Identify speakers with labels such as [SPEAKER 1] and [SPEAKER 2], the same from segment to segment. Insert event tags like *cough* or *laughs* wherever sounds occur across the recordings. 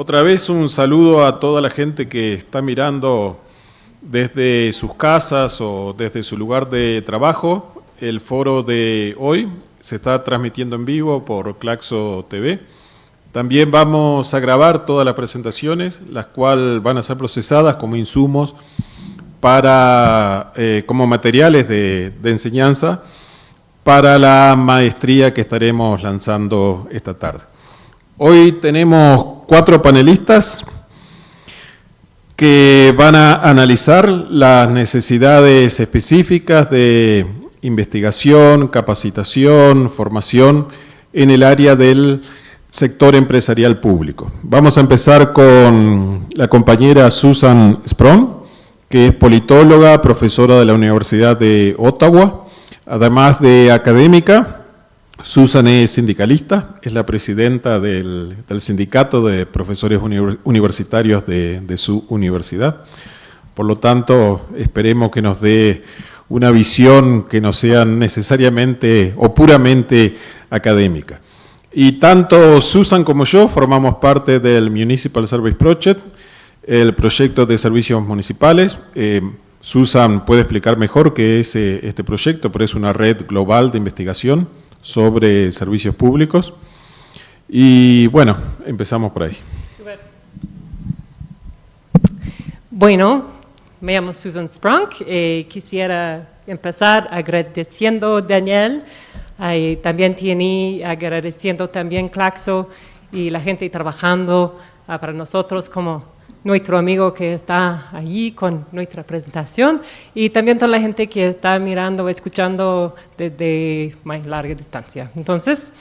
[SPEAKER 1] Otra vez un saludo a toda la gente que está mirando desde sus casas o desde su lugar de trabajo. El foro de hoy se está transmitiendo en vivo por Claxo TV. También vamos a grabar todas las presentaciones, las cuales van a ser procesadas como insumos para, eh, como materiales de, de enseñanza para la maestría que estaremos lanzando esta tarde. Hoy tenemos cuatro panelistas que van a analizar las necesidades específicas de investigación, capacitación, formación en el área del sector empresarial público. Vamos a empezar con la compañera Susan Sprong, que es politóloga, profesora de la Universidad de Ottawa, además de académica. Susan es sindicalista, es la presidenta del, sindicato de profesores universitarios de, de su universidad. Por lo tanto, esperemos que nos dé una visión que no sea necesariamente o puramente académica. Y tanto Susan como yo formamos parte del Municipal Service Project, el proyecto de servicios municipales. Eh, Susan puede explicar mejor qué es eh, este proyecto, pero es una red global de investigación sobre servicios públicos. Y bueno, empezamos por ahí.
[SPEAKER 2] Bueno, me llamo Susan Sprunk y eh, quisiera empezar agradeciendo a Daniel y también agradeciendo también Claxo y la gente trabajando ah, para nosotros como nuestro amigo que está allí con nuestra presentación y también toda la gente que está mirando escuchando desde más larga distancia. Entonces,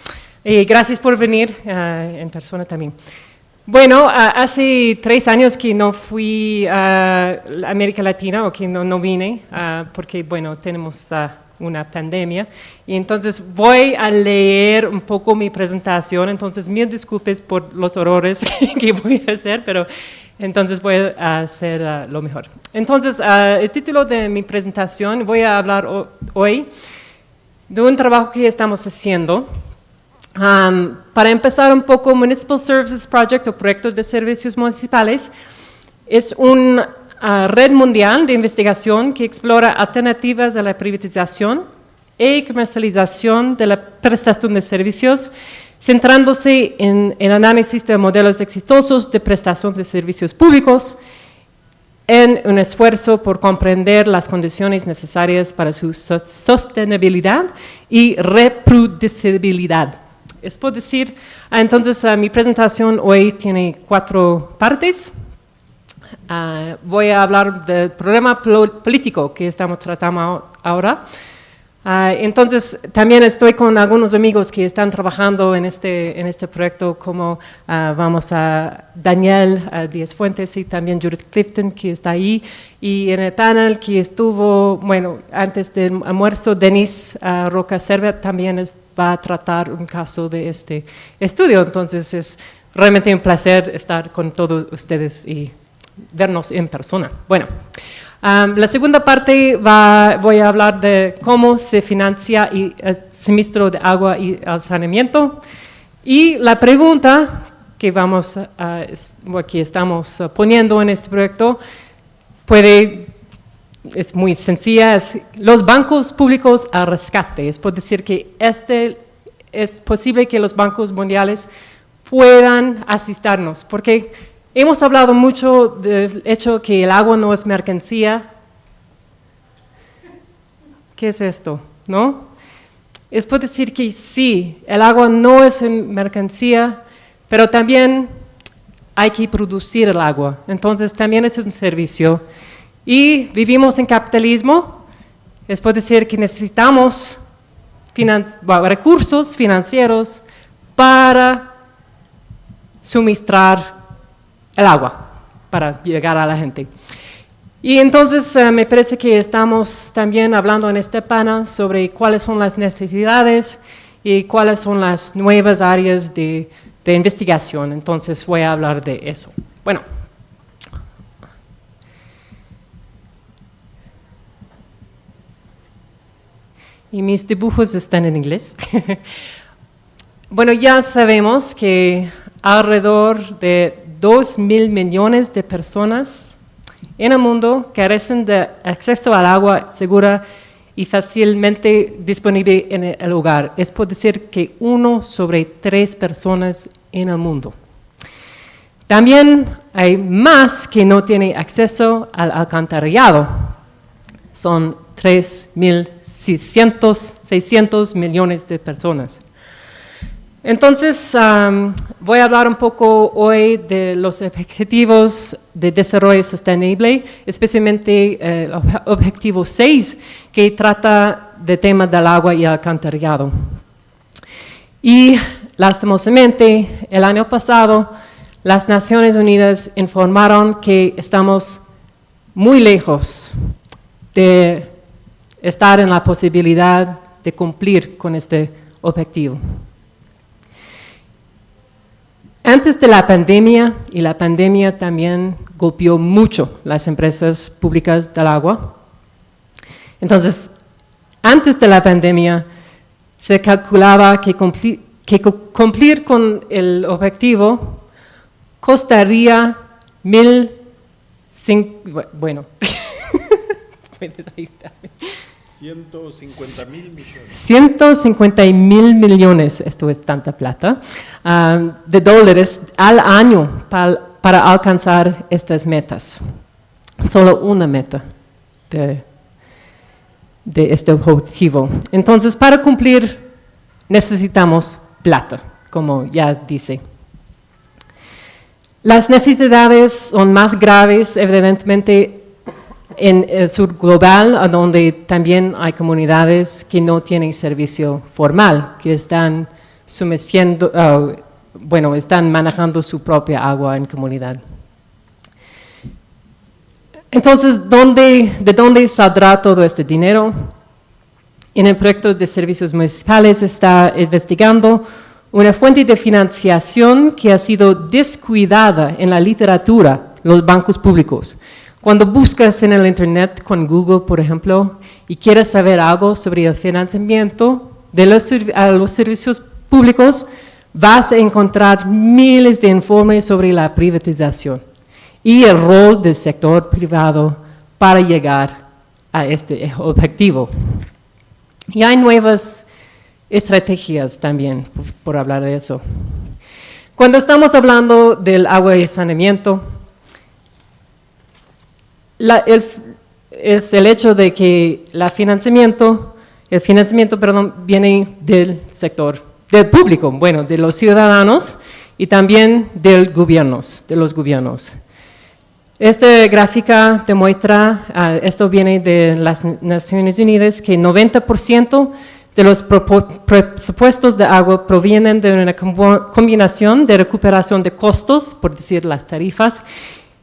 [SPEAKER 2] eh, gracias por venir ah, en persona también. Bueno, hace tres años que no fui a América Latina o que no, no vine, porque bueno, tenemos una pandemia. Y entonces voy a leer un poco mi presentación, entonces mil disculpas por los horrores *laughs* que voy a hacer, pero entonces voy a hacer lo mejor. Entonces, el título de mi presentación, voy a hablar hoy de un trabajo que estamos haciendo Um, para empezar un poco, Municipal Services Project o Proyecto de Servicios Municipales es una uh, red mundial de investigación que explora alternativas a la privatización y comercialización de la prestación de servicios, centrándose en el análisis de modelos exitosos de prestación de servicios públicos en un esfuerzo por comprender las condiciones necesarias para su sostenibilidad y reproducibilidad es por decir, ah, entonces ah, mi presentación hoy tiene cuatro partes. Ah, voy a hablar del problema político que estamos tratando ahora. Entonces, también estoy con algunos amigos que están trabajando en este, en este proyecto, como vamos a Daniel Díaz Fuentes y también Judith Clifton, que está ahí, y en el panel que estuvo, bueno, antes del almuerzo, Denis Roca Servet también está va a tratar un caso de este estudio. Entonces es realmente un placer estar con todos ustedes y vernos en persona. Bueno, la segunda parte va, voy a hablar de cómo se financia el suministro de agua y el saneamiento. Y la pregunta que vamos a, estamos poniendo en este proyecto puede es muy sencilla, es los bancos públicos a rescate. Es por decir que este, es posible que los bancos mundiales puedan asistirnos, porque hemos hablado mucho del hecho que el agua no es mercancía. ¿Qué es esto? ¿No? Es por decir que sí, el agua no es mercancía, pero también hay que producir el agua. Entonces también es un servicio y vivimos en capitalismo, es por decir que necesitamos recursos financieros para suministrar el agua, para llegar a la gente. Y entonces eh, me parece que estamos también hablando en este panel sobre cuáles son las necesidades y cuáles son las nuevas áreas de, de investigación. Entonces voy a hablar de eso. Bueno. y mis dibujos están en inglés. *laughs* bueno, ya sabemos que alrededor de 2 mil millones de personas en el mundo carecen de acceso al agua segura y fácilmente disponible en el hogar. Es por decir que uno sobre tres personas en el mundo. También hay más que no tienen acceso al alcantarillado. Son 3.600 millones de personas. Entonces, voy a hablar un poco hoy de los objetivos de desarrollo sostenible, especialmente eh, el objetivo 6, que trata de temas del agua y alcantarillado. Y, lastimosamente, el año pasado, las Naciones Unidas informaron que estamos muy lejos de estar en la posibilidad de cumplir con este objetivo. Antes de la pandemia, y la pandemia también golpeó mucho las empresas públicas del agua, entonces, antes de la pandemia, se calculaba que cumplir, con el objetivo costaría mil, bueno, *laughs* puedes ayudarme.
[SPEAKER 1] 150 mil millones.
[SPEAKER 2] 150 mil millones, esto es tanta plata, de dólares al año para, alcanzar estas metas. Solo una meta de este objetivo. Entonces, para cumplir necesitamos plata, como ya dice. Las necesidades son más graves, evidentemente, en el sur global, donde también hay comunidades que no tienen servicio formal, que están sumergiendo, oh, bueno, están manejando su propia agua en comunidad. Entonces, ¿de dónde saldrá todo este dinero? En el proyecto de servicios municipales está investigando una fuente de financiación que ha sido descuidada en la literatura, los bancos públicos. Cuando buscas en el Internet con Google, por ejemplo, y quieres saber algo sobre el financiamiento de los, a los servicios públicos, vas a encontrar miles de informes sobre la privatización y el rol del sector privado para llegar a este objetivo. Y hay nuevas estrategias también, por hablar de eso. Cuando estamos hablando del agua y saneamiento, es el hecho de que la financiamiento, el financiamiento perdón, viene del sector, del público, bueno, de los ciudadanos y también del gobiernos, de los gobiernos. Esta gráfica demuestra, ah, esto viene de las Naciones Unidas, que 90% de los presupuestos de agua provienen de una combinación de recuperación de costos, por decir las tarifas,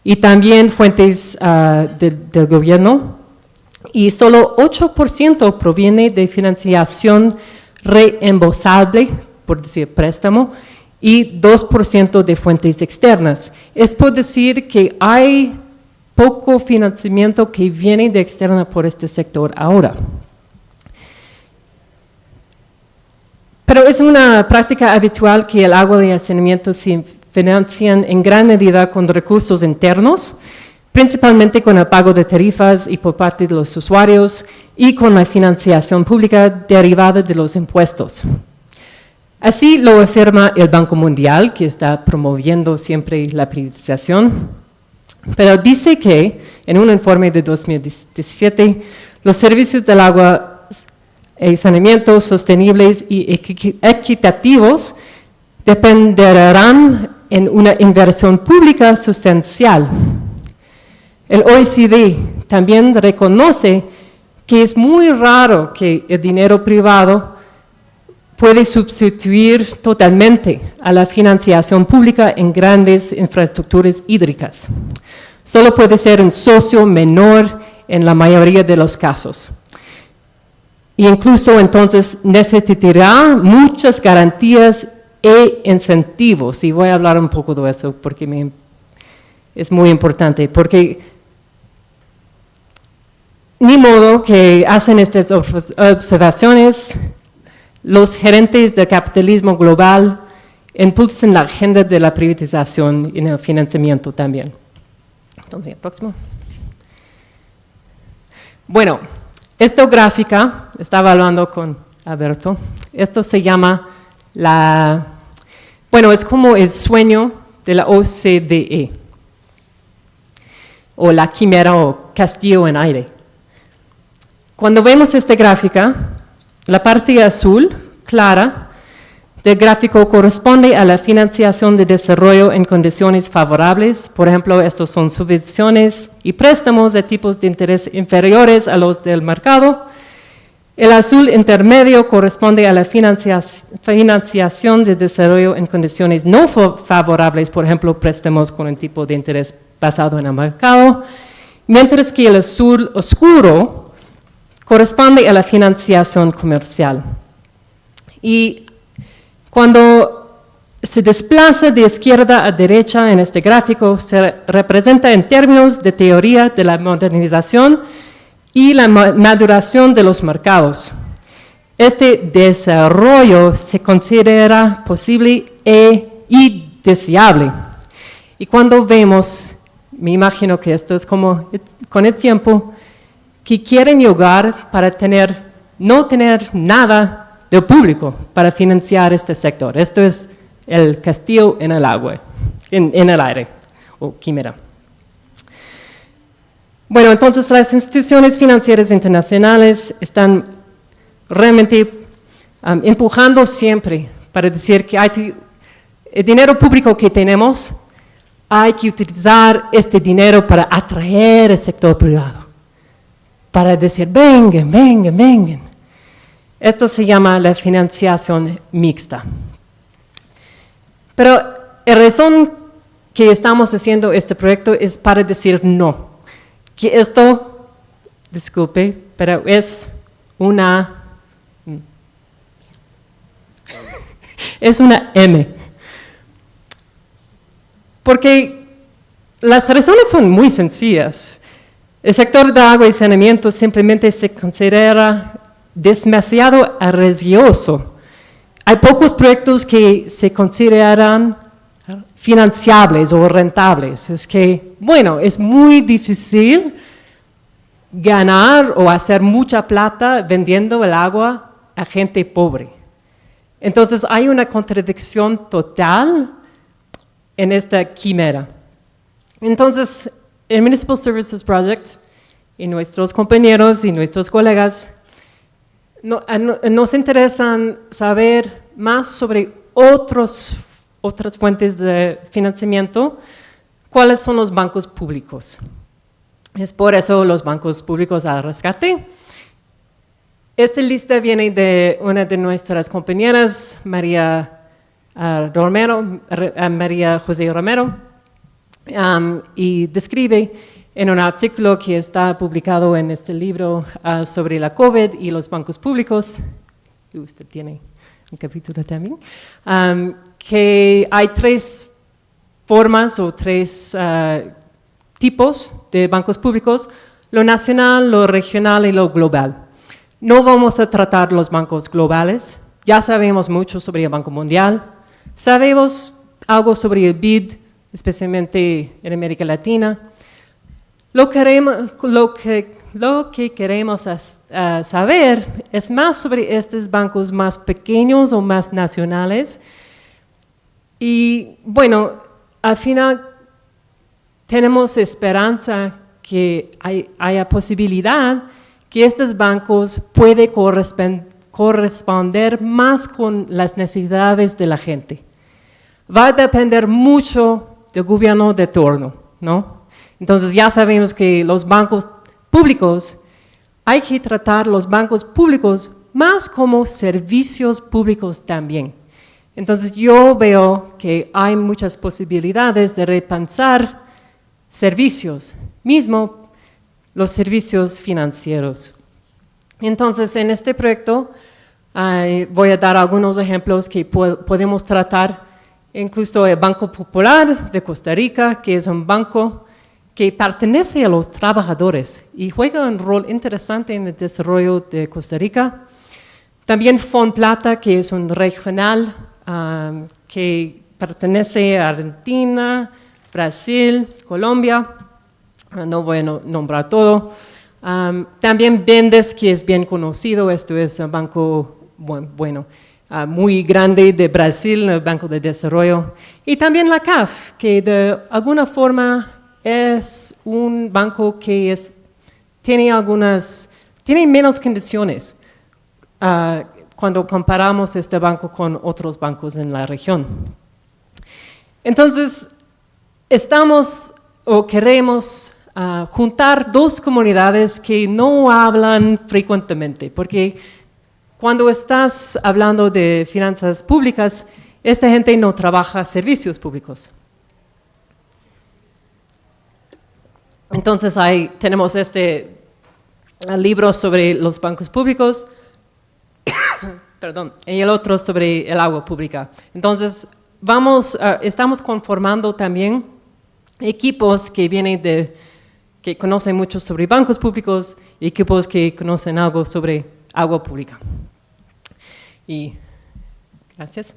[SPEAKER 2] y también fuentes ah, del gobierno, y solo 8% proviene de financiación reembolsable, por decir préstamo, y 2% de fuentes externas. Es por decir que hay poco financiamiento que viene de externa por este sector ahora. Pero es una práctica habitual que el agua el saneamiento se financian en gran medida con recursos internos, principalmente con el pago de tarifas y por parte de los usuarios y con la financiación pública derivada de los impuestos. Así lo afirma el Banco Mundial, que está promoviendo siempre la privatización, pero dice que en un informe de 2017 los servicios del agua y saneamiento sostenibles y equitativos dependerán en una inversión pública sustancial. El OECD también reconoce que es muy raro que el dinero privado puede sustituir totalmente a la financiación pública en grandes infraestructuras hídricas. Solo puede ser un socio menor en la mayoría de los casos. E incluso entonces necesitará muchas garantías e incentivos, y voy a hablar un poco de eso porque es muy importante, porque ni modo que hacen estas observaciones los gerentes del capitalismo global impulsen la agenda de la privatización y el financiamiento también. Entonces, próximo. Bueno, esta gráfica, estaba hablando con Alberto, esto se llama la, bueno, es como el sueño de la OCDE, o la quimera o castillo en aire. Cuando vemos esta gráfica, la parte azul, clara, del gráfico corresponde a la financiación de desarrollo en condiciones favorables. Por ejemplo, estos son subvenciones y préstamos de tipos de interés inferiores a los del mercado. El azul intermedio corresponde a la financiación de desarrollo en condiciones no favorables, por ejemplo, préstamos con un tipo de interés basado en el mercado, mientras que el azul oscuro corresponde a la financiación comercial. Y cuando se desplaza de izquierda a derecha en este gráfico, se representa en términos de teoría de la modernización y la maduración de los mercados. Este desarrollo se considera posible e, y deseable. Y cuando vemos, me imagino que esto es como con el tiempo, que quieren llegar para tener, no tener nada de público para financiar este sector. Esto es el castillo en el agua, en el aire, o quimera. Bueno, entonces las instituciones financieras internacionales están realmente um, empujando siempre para decir que el dinero público que tenemos, hay que utilizar este dinero para atraer el sector privado para decir, vengan, vengan, vengan. Esto se llama la financiación mixta. Pero la razón que estamos haciendo este proyecto es para decir no, que esto, disculpe, pero es una, es una M. Porque las razones son muy sencillas. El sector de agua y saneamiento simplemente se considera demasiado arriesgoso. Hay pocos proyectos que se consideran financiables o rentables. Es que, bueno, es muy difícil ganar o hacer mucha plata vendiendo el agua a gente pobre. Entonces hay una contradicción total en esta quimera. Entonces, el Municipal Services Project y nuestros compañeros y nuestros colegas nos interesan saber más sobre otros, otras fuentes de financiamiento, cuáles son los bancos públicos. Es por eso los bancos públicos al rescate. Esta lista viene de una de nuestras compañeras, María uh, Romero, uh, María José Romero, y describe en un artículo que está publicado en este libro ah, sobre la COVID y los bancos públicos, usted tiene un capítulo también, que hay tres formas o tres ah, tipos de bancos públicos, lo nacional, lo regional y lo global. No vamos a tratar los bancos globales, ya sabemos mucho sobre el Banco Mundial, sabemos algo sobre el BID, especialmente en América Latina. Lo, que, queremos saber es más sobre estos bancos más pequeños o más nacionales. Y bueno, al final tenemos esperanza que haya posibilidad que estos bancos puedan corresponder más con las necesidades de la gente. Va a depender mucho del gobierno de turno, ¿no? Entonces ya sabemos que los bancos públicos, hay que tratar los bancos públicos más como servicios públicos también. Entonces yo veo que hay muchas posibilidades de repensar servicios, mismo los servicios financieros. Entonces en este proyecto voy a dar algunos ejemplos que podemos tratar incluso el Banco Popular de Costa Rica, que es un banco que pertenece a los trabajadores y juega un rol interesante en el desarrollo de Costa Rica. También Fond Plata, que es un regional que pertenece a Argentina, Brasil, Colombia, ah, no voy a nombrar todo. también Bendes, que es bien conocido, esto es un banco bueno, ah, muy grande de Brasil, el Banco de Desarrollo. Y también la CAF, que de alguna forma es un banco que es, tiene algunas, tiene menos condiciones ah, cuando comparamos este banco con otros bancos en la región. Entonces, estamos o queremos ah, juntar dos comunidades que no hablan frecuentemente, porque cuando estás hablando de finanzas públicas, esta gente no trabaja servicios públicos. Entonces ahí tenemos este libro sobre los bancos públicos, perdón, y el otro sobre el agua pública. Entonces vamos, ah, estamos conformando también equipos que vienen de, que conocen mucho sobre bancos públicos, equipos que conocen algo sobre agua pública. Y gracias.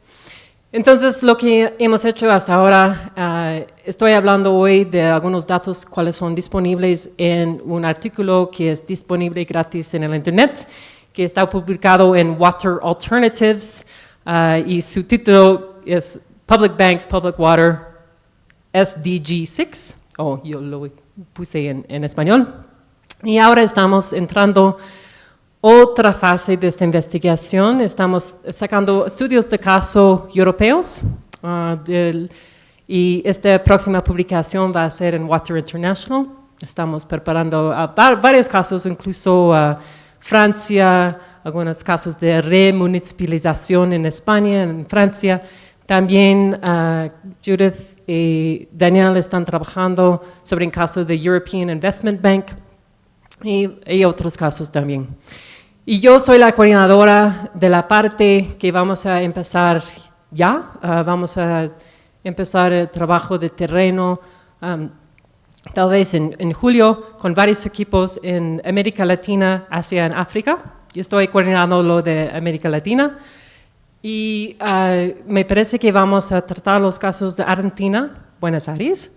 [SPEAKER 2] Entonces, lo que hemos hecho hasta ahora, ah, estoy hablando hoy de algunos datos cuáles son disponibles en un artículo que es disponible gratis en el Internet, que está publicado en Water Alternatives, ah, y su título es Public Banks, Public Water, SDG 6, o yo lo puse en, en español. Y ahora estamos entrando otra fase de esta investigación. Estamos sacando estudios de caso europeos ah, y esta próxima publicación va a ser en Water International. Estamos preparando varios casos, incluso a Francia, algunos casos de remunicipalización en España, en Francia. También uh, Judith y Daniel están trabajando sobre el caso de European Investment Bank y otros casos también. Y yo soy la coordinadora de la parte que vamos a empezar ya. Ah, vamos a empezar el trabajo de terreno tal vez en, julio con varios equipos en América Latina, Asia y África. Yo estoy coordinando lo de América Latina. Y ah, me parece que vamos a tratar los casos de Argentina, Buenos Aires,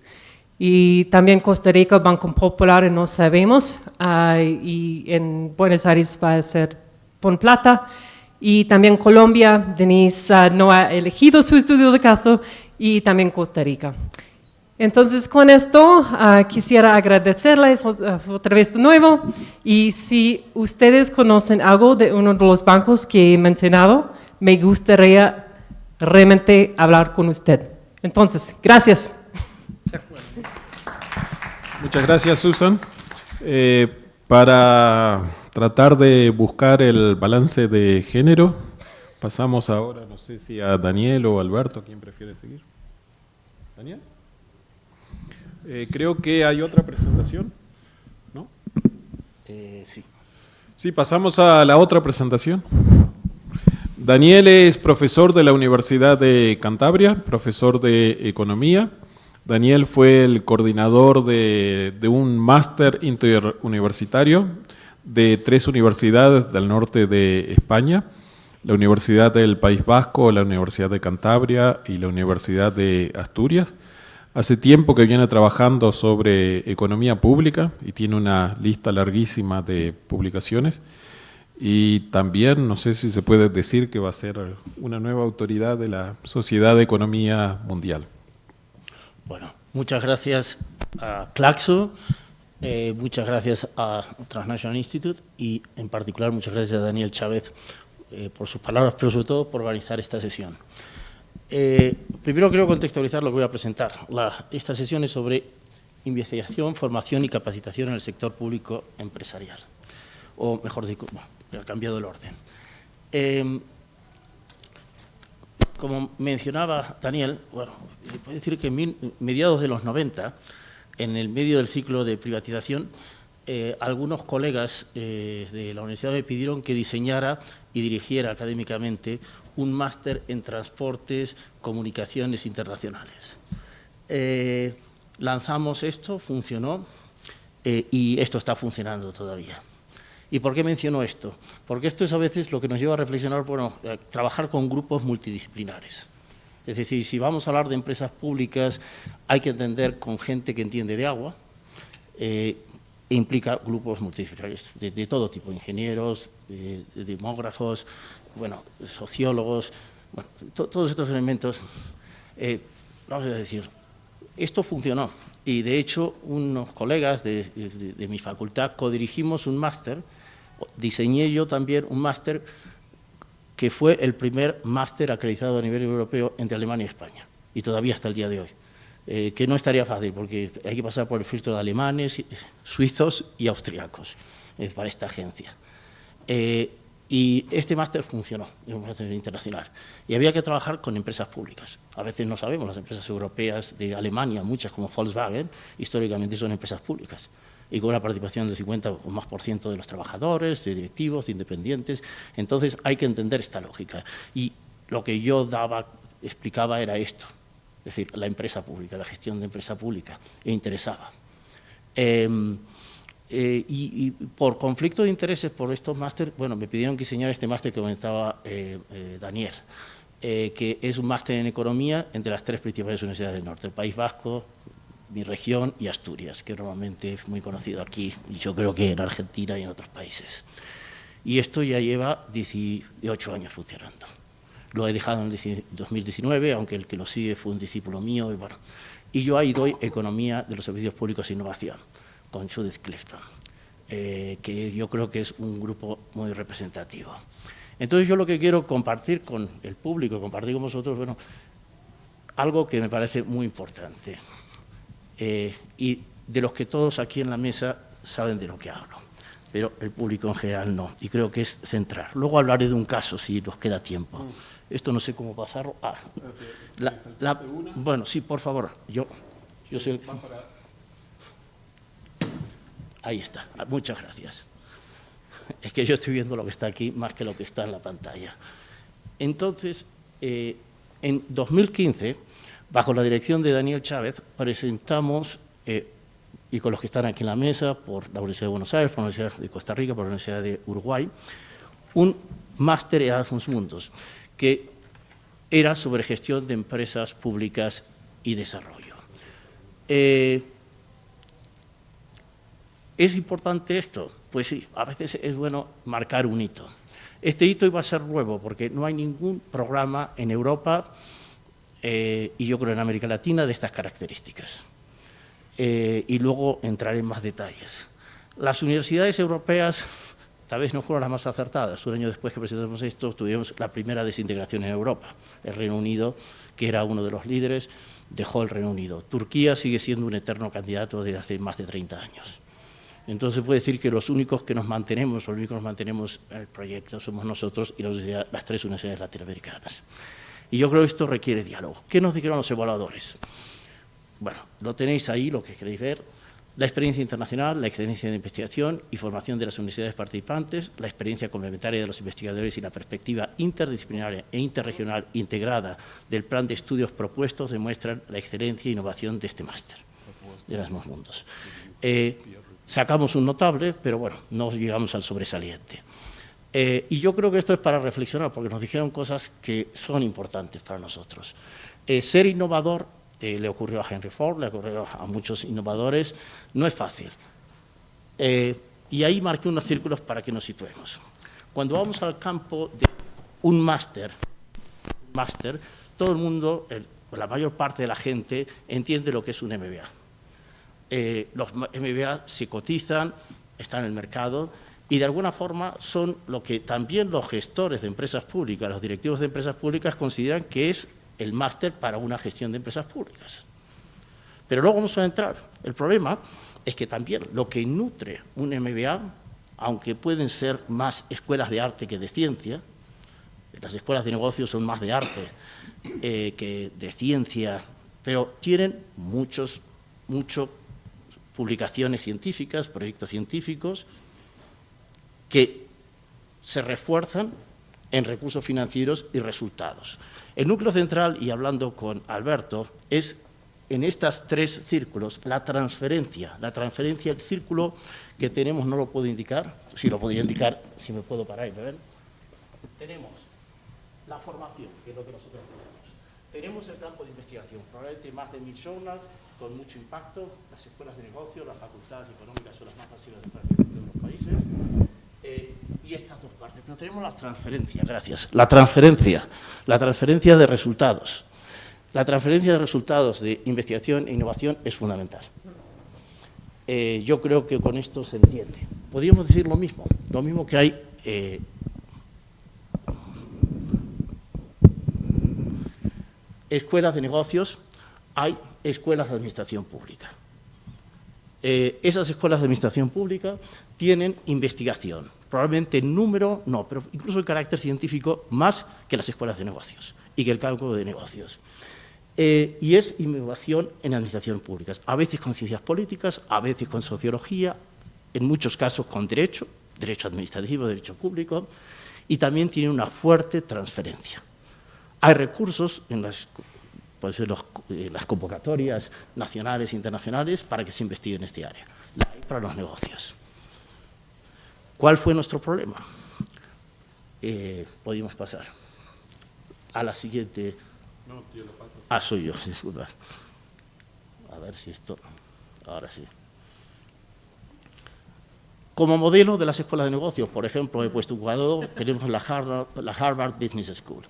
[SPEAKER 2] y también Costa Rica, Banco Popular, no sabemos, ah, y en Buenos Aires va a ser Pon Plata, y también Colombia, Denise ah, no ha elegido su estudio de caso, y también Costa Rica. Entonces, con esto ah, quisiera agradecerles otra vez de nuevo, y si ustedes conocen algo de uno de los bancos que he mencionado, me gustaría realmente hablar con usted. Entonces, gracias.
[SPEAKER 1] Muchas gracias, Susan. Eh, para tratar de buscar el balance de género, pasamos ahora, no sé si a Daniel o Alberto, ¿quién prefiere seguir? ¿Daniel? Eh, creo que hay otra presentación, ¿no?
[SPEAKER 3] Eh, sí.
[SPEAKER 1] Sí, pasamos a la otra presentación. Daniel es profesor de la Universidad de Cantabria, profesor de Economía, Daniel fue el coordinador de, un máster interuniversitario de tres universidades del norte de España, la Universidad del País Vasco, la Universidad de Cantabria y la Universidad de Asturias. Hace tiempo que viene trabajando sobre economía pública y tiene una lista larguísima de publicaciones. Y también, no sé si se puede decir que va a ser una nueva autoridad de la Sociedad de Economía Mundial.
[SPEAKER 3] Bueno, muchas gracias a Claxo, eh, muchas gracias a Transnational Institute y en particular muchas gracias a Daniel Chávez eh, por sus palabras, pero sobre todo por organizar esta sesión. Eh, primero quiero contextualizar lo que voy a presentar. esta sesión es sobre investigación, formación y capacitación en el sector público empresarial. O mejor dicho, bueno, he cambiado el orden como mencionaba Daniel, bueno, puedo decir que en mediados de los 90, en el medio del ciclo de privatización, eh, algunos colegas eh, de la universidad me pidieron que diseñara y dirigiera académicamente un máster en transportes, comunicaciones internacionales. Eh, lanzamos esto, funcionó y esto está funcionando todavía. ¿Y por qué menciono esto? Porque esto es a veces lo que nos lleva a reflexionar, bueno, trabajar con grupos multidisciplinares. Es decir, si vamos a hablar de empresas públicas, hay que entender con gente que entiende de agua, eh, implica grupos multidisciplinarios de, todo tipo, ingenieros, demógrafos, bueno, sociólogos, todos estos elementos. Eh, vamos a decir, esto funcionó y de hecho unos colegas de, de mi facultad codirigimos un máster, diseñé yo también un máster que fue el primer máster acreditado a nivel europeo entre Alemania y España y todavía hasta el día de hoy. Eh, que no estaría fácil porque hay que pasar por el filtro de alemanes, suizos y austriacos eh, para esta agencia. Eh, y este máster funcionó, es un máster internacional. Y había que trabajar con empresas públicas. A veces no sabemos, las empresas europeas de Alemania, muchas como Volkswagen, históricamente son empresas públicas. Y con una participación del 50 o más por ciento de los trabajadores, de directivos, de independientes. Entonces hay que entender esta lógica. Y lo que yo daba, explicaba era esto es decir, la empresa pública, la gestión de empresa pública, e interesaba. Em, eh, y, por conflicto de intereses por estos másteres, bueno, me pidieron que diseñara este máster que comentaba eh, eh, Daniel, que es un máster en economía entre las tres principales universidades del norte, el País Vasco, mi región y Asturias, que normalmente es muy conocido aquí y yo creo que en Argentina y en otros países. Y esto ya lleva 18 años funcionando. Lo he dejado en 2019, aunque el que lo sigue fue un discípulo mío. Y, bueno, y yo ahí doy Economía de los Servicios Públicos e Innovación, con Judith Clifton, eh, que yo creo que es un grupo muy representativo. Entonces yo lo que quiero compartir con el público, compartir con vosotros, bueno, algo que me parece muy importante eh, y de los que todos aquí en la mesa saben de lo que hablo, pero el público en general no, y creo que es central. Luego hablaré de un caso si nos queda tiempo. Esto no sé cómo pasarlo. Ah, bueno, sí, por favor. Yo, yo soy Ahí está. Muchas gracias. Es que yo estoy viendo lo que está aquí más que lo que está en la pantalla. Entonces, eh, en 2015, bajo la dirección de Daniel Chávez, presentamos, eh, y con los que están aquí en la mesa, por la Universidad de Buenos Aires, por la Universidad de Costa Rica, por la Universidad de Uruguay, un máster Erasmus Mundos que era sobre gestión de empresas públicas y desarrollo. Eh, ¿Es importante esto? Pues sí, a veces es bueno marcar un hito. Este hito iba a ser nuevo porque no hay ningún programa en Europa eh, y yo creo en América Latina de estas características. Eh, y luego entraré en más detalles. Las universidades europeas tal vez no fueron las más acertadas. Un año después que presentamos esto, tuvimos la primera desintegración en Europa. El Reino Unido, que era uno de los líderes, dejó el Reino Unido. Turquía sigue siendo un eterno candidato desde hace más de 30 años. Entonces puede decir que los únicos que nos mantenemos, los únicos que nos mantenemos en el proyecto somos nosotros y las tres universidades latinoamericanas. Y yo creo que esto requiere diálogo. ¿Qué nos dijeron los evaluadores? Bueno, lo tenéis ahí, lo que queréis ver la experiencia internacional, la excelencia de investigación y formación de las universidades participantes, la experiencia complementaria de los investigadores y la perspectiva interdisciplinaria e interregional integrada del plan de estudios propuestos demuestran la excelencia e innovación de este máster de Erasmus Mundos. Eh, sacamos un notable, pero bueno, no llegamos al sobresaliente. Eh, y yo creo que esto es para reflexionar, porque nos dijeron cosas que son importantes para nosotros. Eh, ser innovador le ocurrió a Henry Ford, le ocurrió a muchos innovadores, no es fácil. Eh, y ahí marqué unos círculos para que nos situemos. Cuando vamos al campo de un máster, máster, todo el mundo, la mayor parte de la gente entiende lo que es un MBA. Eh, los MBA se cotizan, están en el mercado y de alguna forma son lo que también los gestores de empresas públicas, los directivos de empresas públicas consideran que es el máster para una gestión de empresas públicas. Pero luego vamos a entrar. El problema es que también lo que nutre un MBA, aunque pueden ser más escuelas de arte que de ciencia, las escuelas de negocios son más de arte eh, que de ciencia, pero tienen muchos, publicaciones científicas, proyectos científicos, que se refuerzan en recursos financieros y resultados. El núcleo central, y hablando con Alberto, es en estos tres círculos la transferencia. La transferencia, el círculo que tenemos no lo puedo indicar, si lo podría indicar, si me puedo parar y ver. Tenemos la formación, que es lo que nosotros tenemos. Tenemos el campo de investigación, probablemente más de mil zonas, con mucho impacto. Las escuelas de negocio, las facultades económicas son las más masivas de los países. Eh, y estas dos partes. Pero tenemos la transferencia, gracias. La transferencia, la transferencia de resultados. La transferencia de resultados de investigación e innovación es fundamental. Eh, yo creo que con esto se entiende. Podríamos decir lo mismo, lo mismo que hay eh, escuelas de negocios, hay escuelas de administración pública. Eh, esas escuelas de administración pública tienen investigación, probablemente en número, no, pero incluso en carácter científico, más que las escuelas de negocios y que el cálculo de negocios. Eh, y es innovación en administración pública, a veces con ciencias políticas, a veces con sociología, en muchos casos con derecho, derecho administrativo, derecho público, y también tiene una fuerte transferencia. Hay recursos en las, pues, las convocatorias nacionales e internacionales para que se investigue en este área, la hay para los negocios. ¿Cuál fue nuestro problema? Eh, podemos pasar a la siguiente. No, tío, lo pasas. Ah, soy yo, *laughs* disculpa. A ver si esto. Ahora sí. Como modelo de las escuelas de negocios, por ejemplo, he puesto un cuadro, *laughs* tenemos la Harvard, Business School.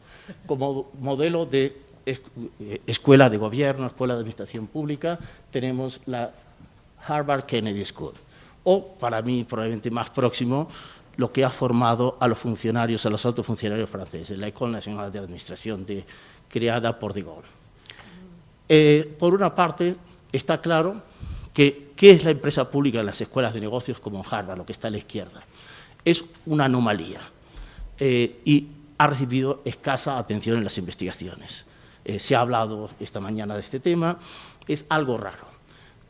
[SPEAKER 3] Como modelo de eh, escuela de gobierno, escuela de administración pública, tenemos la Harvard Kennedy School. O, para mí, probablemente más próximo, lo que ha formado a los funcionarios, a los altos funcionarios franceses, la École Nationale de Administración, creada por de Gaulle. Eh, por una parte, está claro que ¿qué es la empresa pública en las escuelas de negocios como Harvard, lo que está a la izquierda? Es una anomalía eh, y ha recibido escasa atención en las investigaciones. Eh, se ha hablado esta mañana de este tema, es algo raro.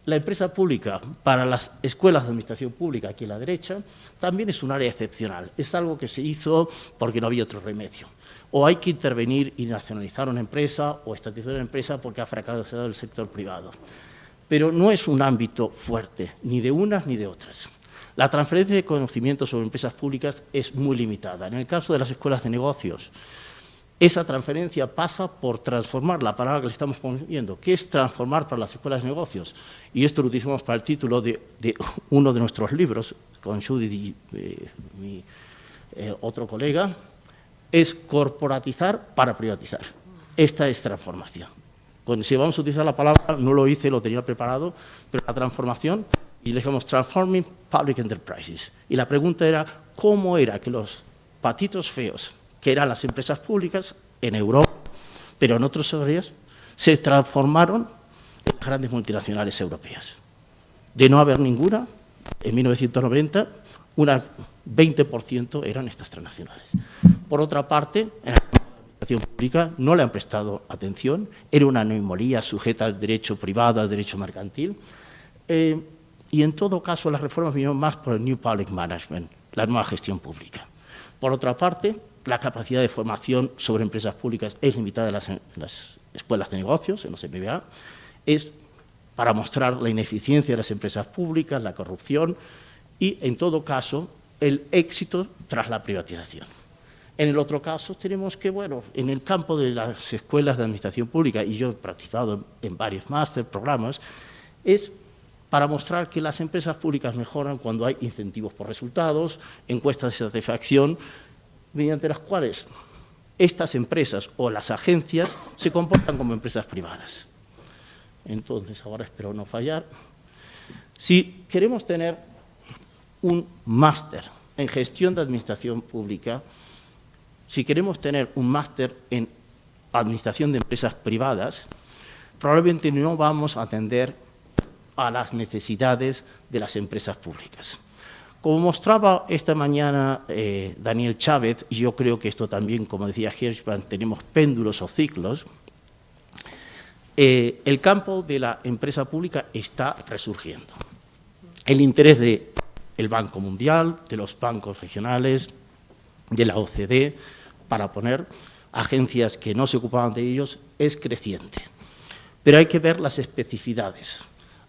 [SPEAKER 3] La empresa pública para las escuelas de administración pública, aquí a la derecha, también es un área excepcional. Es algo que se hizo porque no había otro remedio. O hay que intervenir y nacionalizar una empresa o estatizar una empresa porque ha fracasado el sector privado pero no es un ámbito fuerte, ni de unas ni de otras. La transferencia de conocimiento sobre empresas públicas es muy limitada. En el caso de las escuelas de negocios, esa transferencia pasa por transformar, la palabra que le estamos poniendo, ¿qué es transformar para las escuelas de negocios? Y esto lo utilizamos para el título de, uno de nuestros libros, con Judith y eh, mi eh, otro colega, es corporatizar para privatizar. Esta es transformación si vamos a utilizar la palabra, no lo hice, lo tenía preparado, pero la transformación, y le dijimos Transforming Public Enterprises. Y la pregunta era, ¿cómo era que los patitos feos, que eran las empresas públicas en Europa, pero en otros áreas, se transformaron en grandes multinacionales europeas? De no haber ninguna, en 1990, una 20% eran estas transnacionales. Por otra parte, en pública no le han prestado atención, era una anomalía sujeta al derecho privado, al derecho mercantil, eh, y en todo caso las reformas vinieron más por el New Public Management, la nueva gestión pública. Por otra parte, la capacidad de formación sobre empresas públicas es limitada en las, escuelas de negocios, en los MBA, es para mostrar la ineficiencia de las empresas públicas, la corrupción y, en todo caso, el éxito tras la privatización. En el otro caso tenemos que, bueno, en el campo de las escuelas de administración pública, y yo he practicado en varios máster, programas, es para mostrar que las empresas públicas mejoran cuando hay incentivos por resultados, encuestas de satisfacción, mediante las cuales estas empresas o las agencias se comportan como empresas privadas. Entonces, ahora espero no fallar. Si queremos tener un máster en gestión de administración pública, si queremos tener un máster en administración de empresas privadas, probablemente no vamos a atender a las necesidades de las empresas públicas. Como mostraba esta mañana eh, Daniel Chávez, y yo creo que esto también, como decía Hirschman, tenemos péndulos o ciclos, eh, el campo de la empresa pública está resurgiendo. El interés del Banco Mundial, de los bancos regionales, de la OCDE, para poner agencias que no se ocupaban de ellos es creciente. Pero hay que ver las especificidades,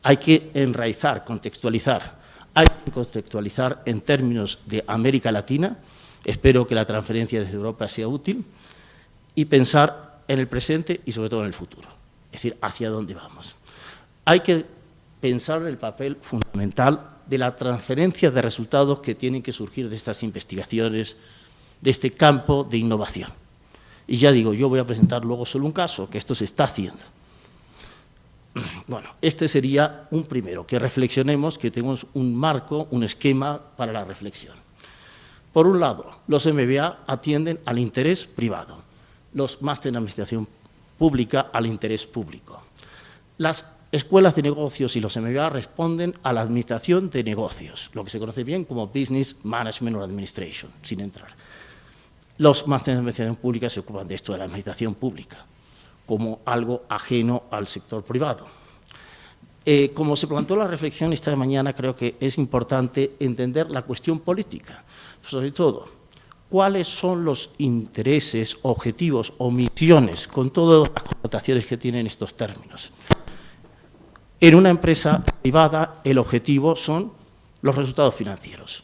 [SPEAKER 3] hay que enraizar, contextualizar, hay que contextualizar en términos de América Latina, espero que la transferencia desde Europa sea útil, y pensar en el presente y sobre todo en el futuro, es decir, hacia dónde vamos. Hay que pensar el papel fundamental de la transferencia de resultados que tienen que surgir de estas investigaciones, de este campo de innovación. Y ya digo, yo voy a presentar luego solo un caso, que esto se está haciendo. *clears throat* Bueno, este sería un primero, que reflexionemos, que tenemos un marco, un esquema para la reflexión. Por un lado, los MBA atienden al interés privado, los máster en administración pública al interés público. Las escuelas de negocios y los MBA responden a la administración de negocios, lo que se conoce bien como Business Management or Administration, sin entrar. Los másteres de administración pública se ocupan de esto, de la administración pública, como algo ajeno al sector privado. Eh, como se planteó la reflexión esta mañana, creo que es importante entender la cuestión política, sobre todo, cuáles son los intereses, objetivos o misiones, con todas las connotaciones que tienen estos términos. En una empresa privada, el objetivo son los resultados financieros.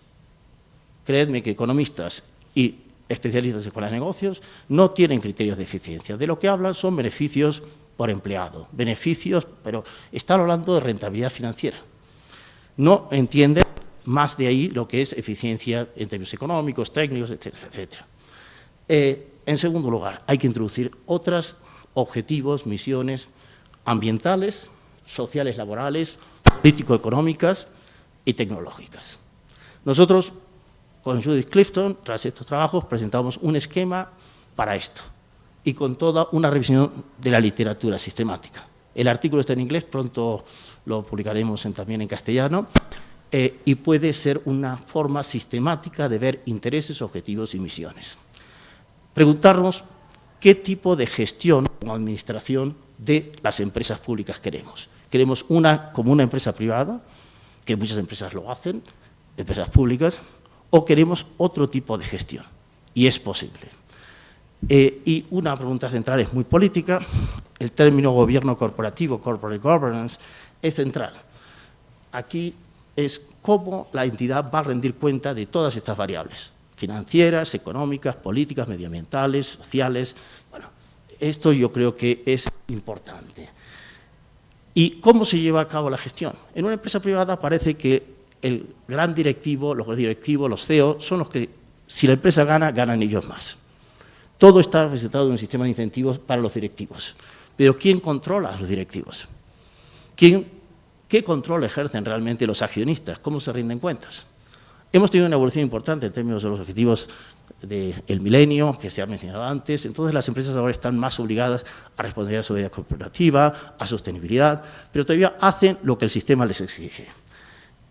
[SPEAKER 3] Creedme que economistas y especialistas en escuelas de negocios no tienen criterios de eficiencia. De lo que hablan son beneficios por empleado, beneficios, pero están hablando de rentabilidad financiera. No entienden más de ahí lo que es eficiencia en términos económicos, técnicos, etcétera, etcétera. Eh, en segundo lugar, hay que introducir otros objetivos, misiones ambientales, sociales, laborales, político-económicas y tecnológicas. Nosotros con Judith Clifton, tras estos trabajos, presentamos un esquema para esto y con toda una revisión de la literatura sistemática. El artículo está en inglés, pronto lo publicaremos también en castellano, eh, y puede ser una forma sistemática de ver intereses, objetivos y misiones. Preguntarnos qué tipo de gestión o administración de las empresas públicas queremos. ¿Queremos una como una empresa privada, que muchas empresas lo hacen, empresas públicas, o queremos otro tipo de gestión, y es posible. Eh, y una pregunta central es muy política, el término gobierno corporativo, corporate governance, es central. Aquí es cómo la entidad va a rendir cuenta de todas estas variables, financieras, económicas, políticas, medioambientales, sociales. Bueno, esto yo creo que es importante. ¿Y cómo se lleva a cabo la gestión? En una empresa privada parece que el gran directivo, los directivos, los CEO, son los que, si la empresa gana, ganan ellos más. Todo está representado en un sistema de incentivos para los directivos. Pero ¿quién controla a los directivos? ¿Qué control ejercen realmente los accionistas? ¿Cómo se rinden cuentas? Hemos tenido una evolución importante en términos de los objetivos del milenio, que se ha mencionado antes, entonces las empresas ahora están más obligadas a responder a la seguridad corporativa, a sostenibilidad, pero todavía hacen lo que el sistema les exige.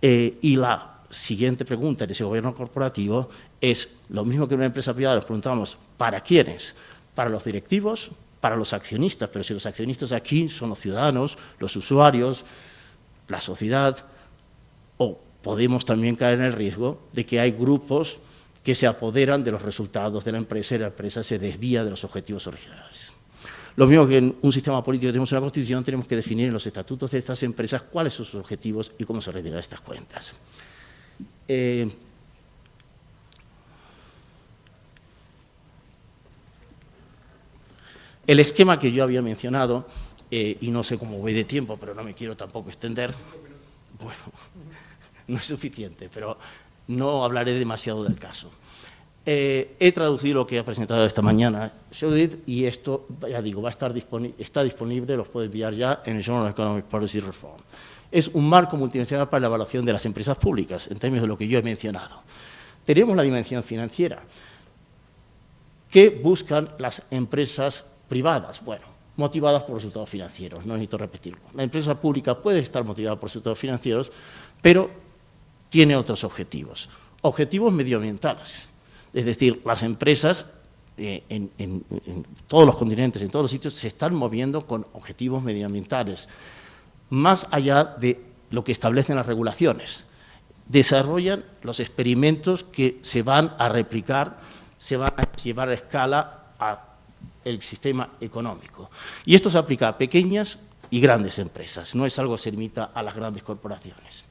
[SPEAKER 3] Eh, y la siguiente pregunta en ese gobierno corporativo es lo mismo que en una empresa privada, nos preguntamos, ¿para quiénes? Para los directivos, para los accionistas, pero si los accionistas aquí son los ciudadanos, los usuarios, la sociedad, o podemos también caer en el riesgo de que hay grupos que se apoderan de los resultados de la empresa y la empresa se desvía de los objetivos originales. Lo mismo que en un sistema político tenemos una constitución, tenemos que definir en los estatutos de estas empresas cuáles son sus objetivos y cómo se retiran estas cuentas. Eh, el esquema que yo había mencionado, eh, y no sé cómo voy de tiempo, pero no me quiero tampoco extender, bueno, *laughs* no es suficiente, pero no hablaré demasiado del caso. Eh, he traducido lo que ha presentado esta mañana Judith y esto, ya digo, va a estar está disponible, los puedo enviar ya en el Journal of Economic Policy Reform. Es un marco multinacional para la evaluación de las empresas públicas, en términos de lo que yo he mencionado. Tenemos la dimensión financiera. ¿Qué buscan las empresas privadas? Bueno, motivadas por resultados financieros, no necesito repetirlo. La empresa pública puede estar motivada por resultados financieros, pero tiene otros objetivos. Objetivos medioambientales es decir, las empresas eh, en, todos los continentes, en todos los sitios, se están moviendo con objetivos medioambientales, más allá de lo que establecen las regulaciones. Desarrollan los experimentos que se van a replicar, se van a llevar a escala al sistema económico. Y esto se aplica a pequeñas y grandes empresas, no es algo que se limita a las grandes corporaciones.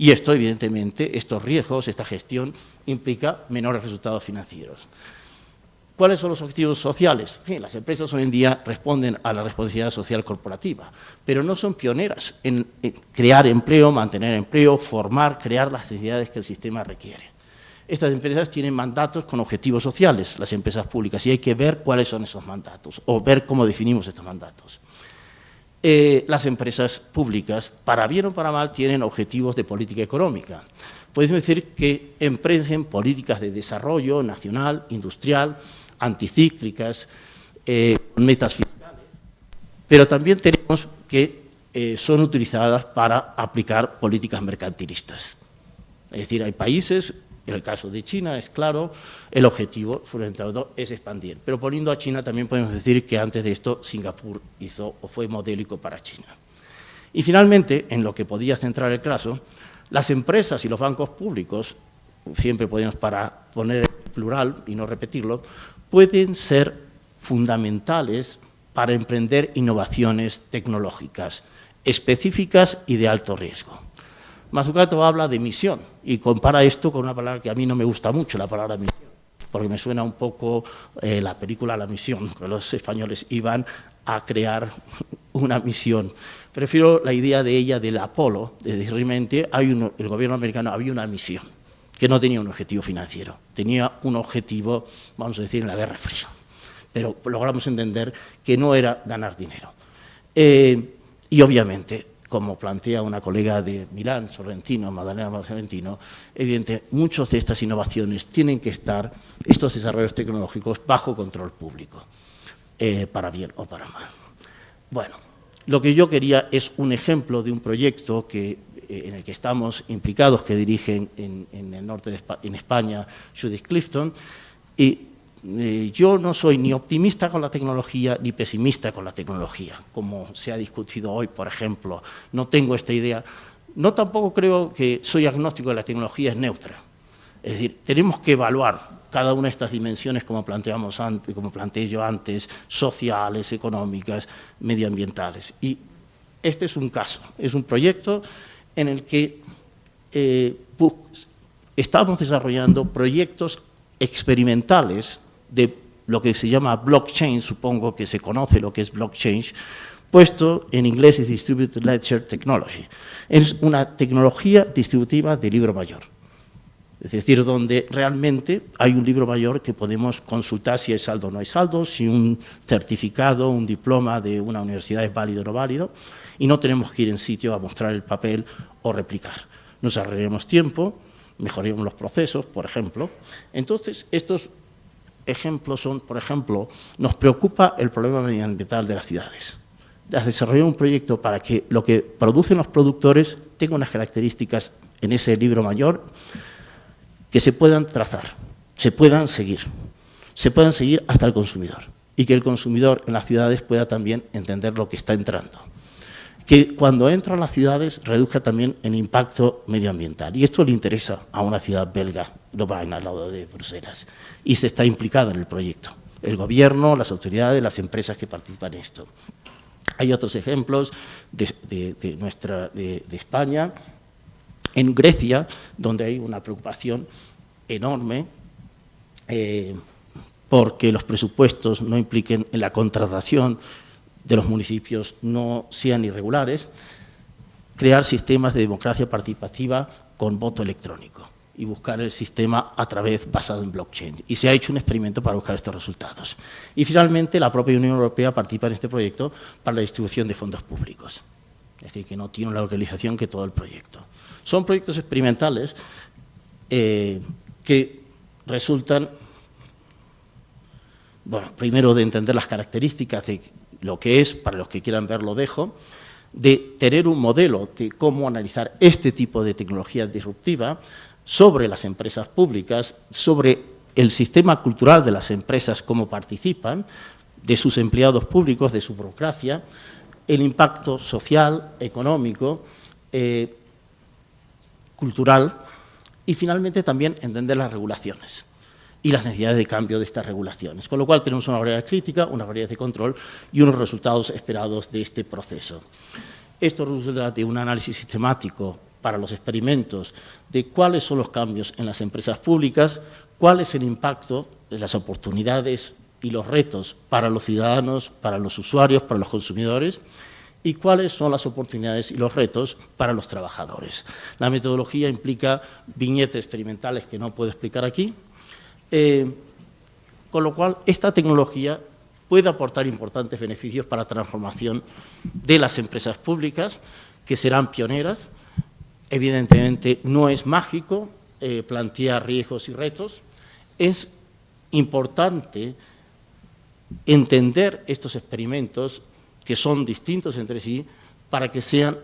[SPEAKER 3] Y esto, evidentemente, estos riesgos, esta gestión, implica menores resultados financieros. ¿Cuáles son los objetivos sociales? las empresas hoy en día responden a la responsabilidad social corporativa, pero no son pioneras en, crear empleo, mantener empleo, formar, crear las necesidades que el sistema requiere. Estas empresas tienen mandatos con objetivos sociales, las empresas públicas, y hay que ver cuáles son esos mandatos, o ver cómo definimos estos mandatos. Eh, las empresas públicas, para bien o para mal, tienen objetivos de política económica. Podemos decir que emprenden políticas de desarrollo nacional, industrial, anticíclicas, eh, metas fiscales, pero también tenemos que eh, son utilizadas para aplicar políticas mercantilistas. Es decir, hay países, en el caso de China es claro, el objetivo fundamental es expandir. Pero poniendo a China también podemos decir que antes de esto Singapur hizo o fue modélico para China. Y finalmente, en lo que podía centrar el caso, las empresas y los bancos públicos, siempre podemos para poner plural y no repetirlo, pueden ser fundamentales para emprender innovaciones tecnológicas específicas y de alto riesgo. Masukato habla de misión y compara esto con una palabra que a mí no me gusta mucho, la palabra misión, porque me suena un poco eh, la película La misión, que los españoles iban a crear una misión. Prefiero la idea de ella del Apolo, de realmente hay el gobierno americano había una misión que no tenía un objetivo financiero, tenía un objetivo, vamos a decir, en la Guerra Fría. Pero logramos entender que no era ganar dinero. Eh, y obviamente, como plantea una colega de Milán, Sorrentino, Magdalena Sorrentino, evidente, muchas de estas innovaciones tienen que estar, estos desarrollos tecnológicos, bajo control público, eh, para bien o para mal. Bueno, lo que yo quería es un ejemplo de un proyecto que eh, en el que estamos implicados, que dirigen en, el norte de en España Judith Clifton, y eh, yo no soy ni optimista con la tecnología ni pesimista con la tecnología, como se ha discutido hoy, por ejemplo. No tengo esta idea. No tampoco creo que soy agnóstico de la tecnología es neutra. Es decir, tenemos que evaluar cada una de estas dimensiones, como planteamos antes, como planteé yo antes, sociales, económicas, medioambientales. Y este es un caso, es un proyecto en el que eh, estamos desarrollando proyectos experimentales de lo que se llama blockchain, supongo que se conoce lo que es blockchain, puesto en inglés es Distributed Ledger Technology. Es una tecnología distributiva de libro mayor. Es decir, donde realmente hay un libro mayor que podemos consultar si hay saldo o no hay saldo, si un certificado, un diploma de una universidad es válido o no válido, y no tenemos que ir en sitio a mostrar el papel o replicar. Nos ahorraremos tiempo, mejoraremos los procesos, por ejemplo. Entonces, estos ejemplos son, por ejemplo, nos preocupa el problema medioambiental de las ciudades. Desarrollar un proyecto para que lo que producen los productores tenga unas características en ese libro mayor que se puedan trazar, se puedan seguir, se puedan seguir hasta el consumidor y que el consumidor en las ciudades pueda también entender lo que está entrando que cuando entra a las ciudades reduzca también el impacto medioambiental. Y esto le interesa a una ciudad belga, lo va al lado de Bruselas, y se está implicado en el proyecto. El gobierno, las autoridades, las empresas que participan en esto. Hay otros ejemplos de, nuestra, de, España, en Grecia, donde hay una preocupación enorme eh, porque los presupuestos no impliquen en la contratación de los municipios no sean irregulares, crear sistemas de democracia participativa con voto electrónico y buscar el sistema a través basado en blockchain. Y se ha hecho un experimento para buscar estos resultados. Y finalmente la propia Unión Europea participa en este proyecto para la distribución de fondos públicos. Es decir, que no tiene la localización que todo el proyecto. Son proyectos experimentales eh, que resultan, bueno, primero de entender las características de lo que es, para los que quieran verlo dejo, de tener un modelo de cómo analizar este tipo de tecnología disruptiva sobre las empresas públicas, sobre el sistema cultural de las empresas, cómo participan, de sus empleados públicos, de su burocracia, el impacto social, económico, eh, cultural y finalmente también entender las regulaciones y las necesidades de cambio de estas regulaciones. Con lo cual tenemos una variedad crítica, una variedad de control y unos resultados esperados de este proceso. Esto resulta de un análisis sistemático para los experimentos de cuáles son los cambios en las empresas públicas, cuál es el impacto de las oportunidades y los retos para los ciudadanos, para los usuarios, para los consumidores, y cuáles son las oportunidades y los retos para los trabajadores. La metodología implica viñetes experimentales que no puedo explicar aquí, eh, con lo cual esta tecnología puede aportar importantes beneficios para la transformación de las empresas públicas, que serán pioneras. Evidentemente no es mágico eh, plantear riesgos y retos, es importante entender estos experimentos que son distintos entre sí para que sean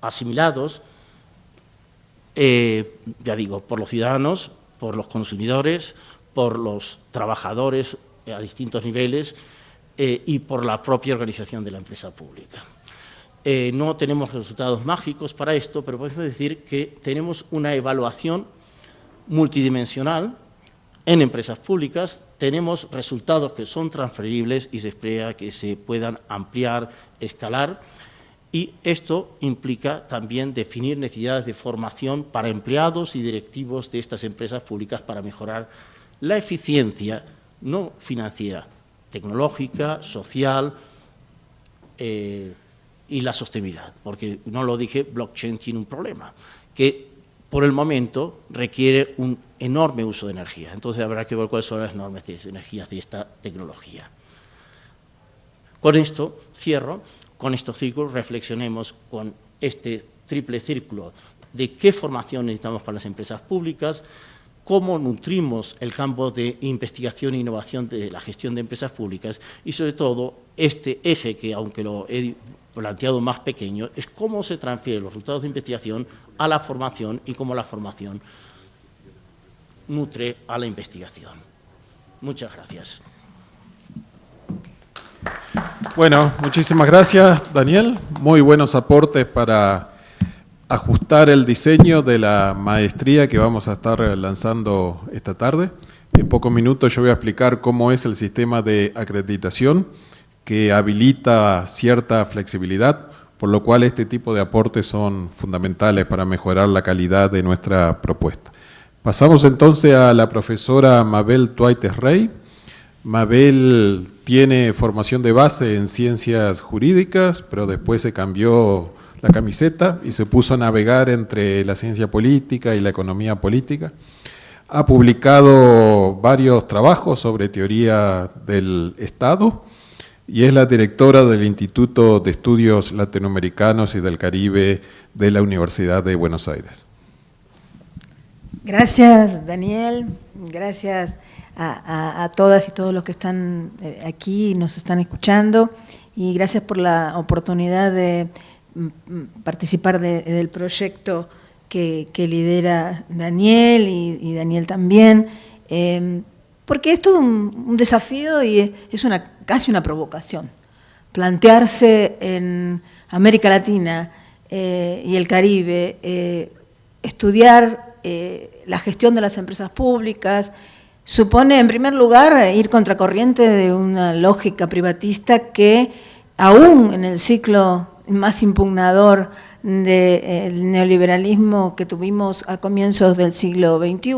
[SPEAKER 3] asimilados, eh, ya digo, por los ciudadanos, por los consumidores, por los trabajadores a distintos niveles eh, y por la propia organización de la empresa pública. Eh, no tenemos resultados mágicos para esto, pero podemos decir que tenemos una evaluación multidimensional en empresas públicas tenemos resultados que son transferibles y se espera que se puedan ampliar, escalar, y esto implica también definir necesidades de formación para empleados y directivos de estas empresas públicas para mejorar la eficiencia no financiera, tecnológica, social eh, y la sostenibilidad, porque no lo dije, blockchain tiene un problema, que por el momento requiere un enorme uso de energía. Entonces habrá que ver cuáles son las enormes energías de esta tecnología. Con esto cierro, con estos círculos reflexionemos con este triple círculo de qué formación necesitamos para las empresas públicas, cómo nutrimos el campo de investigación e innovación de la gestión de empresas públicas y sobre todo este eje que aunque lo he planteado más pequeño es cómo se transfieren los resultados de investigación a la formación y cómo la formación nutre a la investigación. Muchas gracias.
[SPEAKER 1] Bueno, muchísimas gracias, Daniel. Muy buenos aportes para ajustar el diseño de la maestría que vamos a estar lanzando esta tarde. En pocos minutos yo voy a explicar cómo es el sistema de acreditación que habilita cierta flexibilidad, por lo cual este tipo de aportes son fundamentales para mejorar la calidad de nuestra propuesta. Pasamos entonces a la profesora Mabel Tuaites Rey. Mabel tiene formación de base en ciencias jurídicas, pero después se cambió la camiseta y se puso a navegar entre la ciencia política y la economía política. Ha publicado varios trabajos sobre teoría del Estado y es la directora del Instituto de Estudios Latinoamericanos y del Caribe de la Universidad de Buenos Aires.
[SPEAKER 4] Gracias, Daniel. Gracias a, todas y todos los que están eh, aquí y nos están escuchando. Y gracias por la oportunidad de mm, mm, participar del proyecto que, lidera Daniel y, Daniel también. Em, porque es todo un, desafío y es una, casi una provocación. Plantearse en América Latina eh, y el Caribe, eh, estudiar la gestión de las empresas públicas, supone en primer lugar ir contracorriente de una lógica privatista que aún en el ciclo más impugnador del neoliberalismo que tuvimos a comienzos del siglo XXI,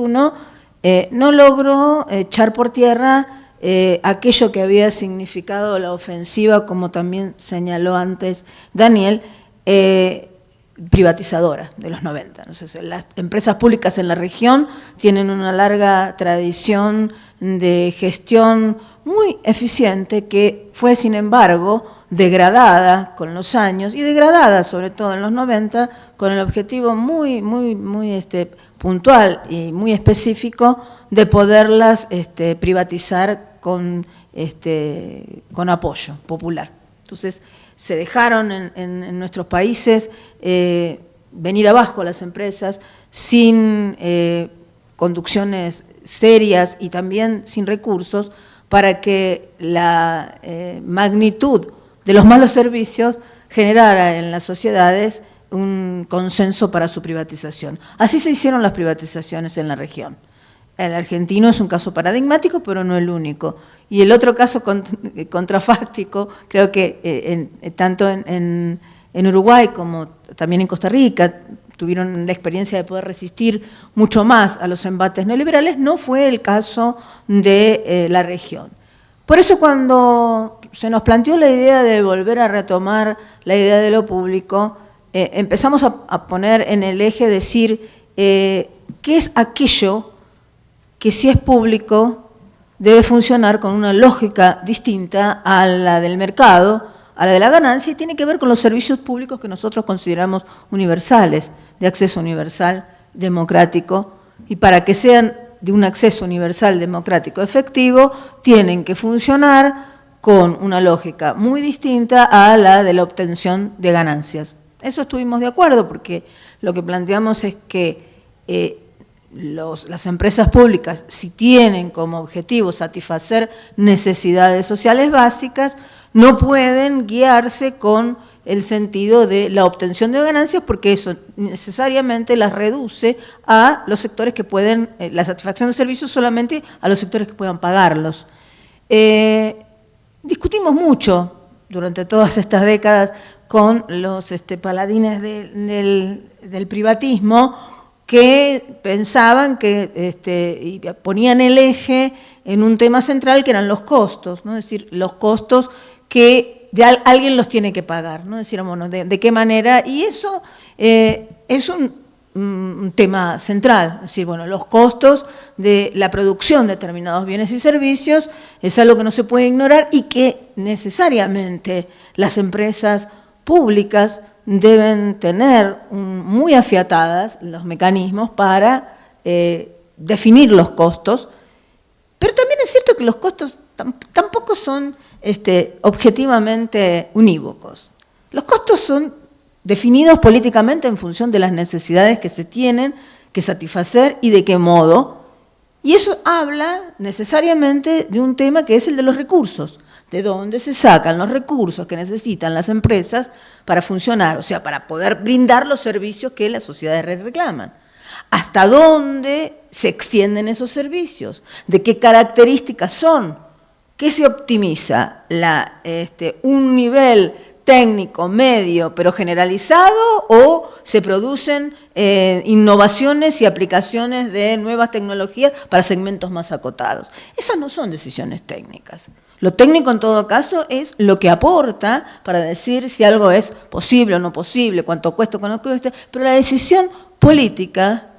[SPEAKER 4] eh, no logró echar por tierra eh, aquello que había significado la ofensiva, como también señaló antes Daniel, privatizadora de los 90. las empresas públicas en la región tienen una larga tradición de gestión muy eficiente que fue, sin embargo, degradada con los años y degradada sobre todo en los 90 con el objetivo muy, muy, muy este, puntual y muy específico de poderlas este, privatizar con, este, con apoyo popular. Entonces, se dejaron en, nuestros países eh, venir abajo las empresas sin eh, conducciones serias y también sin recursos para que la eh, magnitud de los malos servicios generara en las sociedades un consenso para su privatización. Así se hicieron las privatizaciones en la región. El argentino es un caso paradigmático, pero no el único. Y el otro caso contrafáctico, creo que eh, eh, tanto en, Uruguay como también en Costa Rica, tuvieron la experiencia de poder resistir mucho más a los embates neoliberales, no fue el caso de eh, la región. Por eso cuando se nos planteó la idea de volver a retomar la idea de lo público, eh, empezamos a, poner en el eje decir eh, qué es aquello que si es público debe funcionar con una lógica distinta a la del mercado, a la de la ganancia, y tiene que ver con los servicios públicos que nosotros consideramos universales, de acceso universal, democrático, y para que sean de un acceso universal, democrático, efectivo, tienen que funcionar con una lógica muy distinta a la de la obtención de ganancias. Eso estuvimos de acuerdo porque lo que planteamos es que eh, las empresas públicas, si tienen como objetivo satisfacer necesidades sociales básicas, no pueden guiarse con el sentido de la obtención de ganancias porque eso necesariamente las reduce a los sectores que pueden, eh, la satisfacción de servicios solamente a los sectores que puedan pagarlos. Eh, discutimos mucho durante todas estas décadas con los este, paladines del privatismo que pensaban que este, ponían el eje en un tema central que eran los costos, ¿no? es decir, los costos que alguien los tiene que pagar, ¿no? decíamos, de, qué manera, y eso eh, es un, tema central, es decir, bueno, los costos de la producción de determinados bienes y servicios es algo que no se puede ignorar y que necesariamente las empresas públicas deben tener muy afiatadas los mecanismos para eh, definir los costos, pero también es cierto que los costos tampoco son este, objetivamente unívocos. Los costos son definidos políticamente en función de las necesidades que se tienen que satisfacer y de qué modo, y eso habla necesariamente de un tema que es el de los recursos de dónde se sacan los recursos que necesitan las empresas para funcionar, o sea, para poder brindar los servicios que las sociedades reclaman. ¿Hasta dónde se extienden esos servicios? ¿De qué características son? ¿Qué se optimiza? La, este, ¿Un nivel técnico, medio, pero generalizado, o se producen eh, innovaciones y aplicaciones de nuevas tecnologías para segmentos más acotados. Esas no son decisiones técnicas. Lo técnico en todo caso es lo que aporta para decir si algo es posible o no posible, cuánto cuesta o cuánto cuesta, pero la decisión política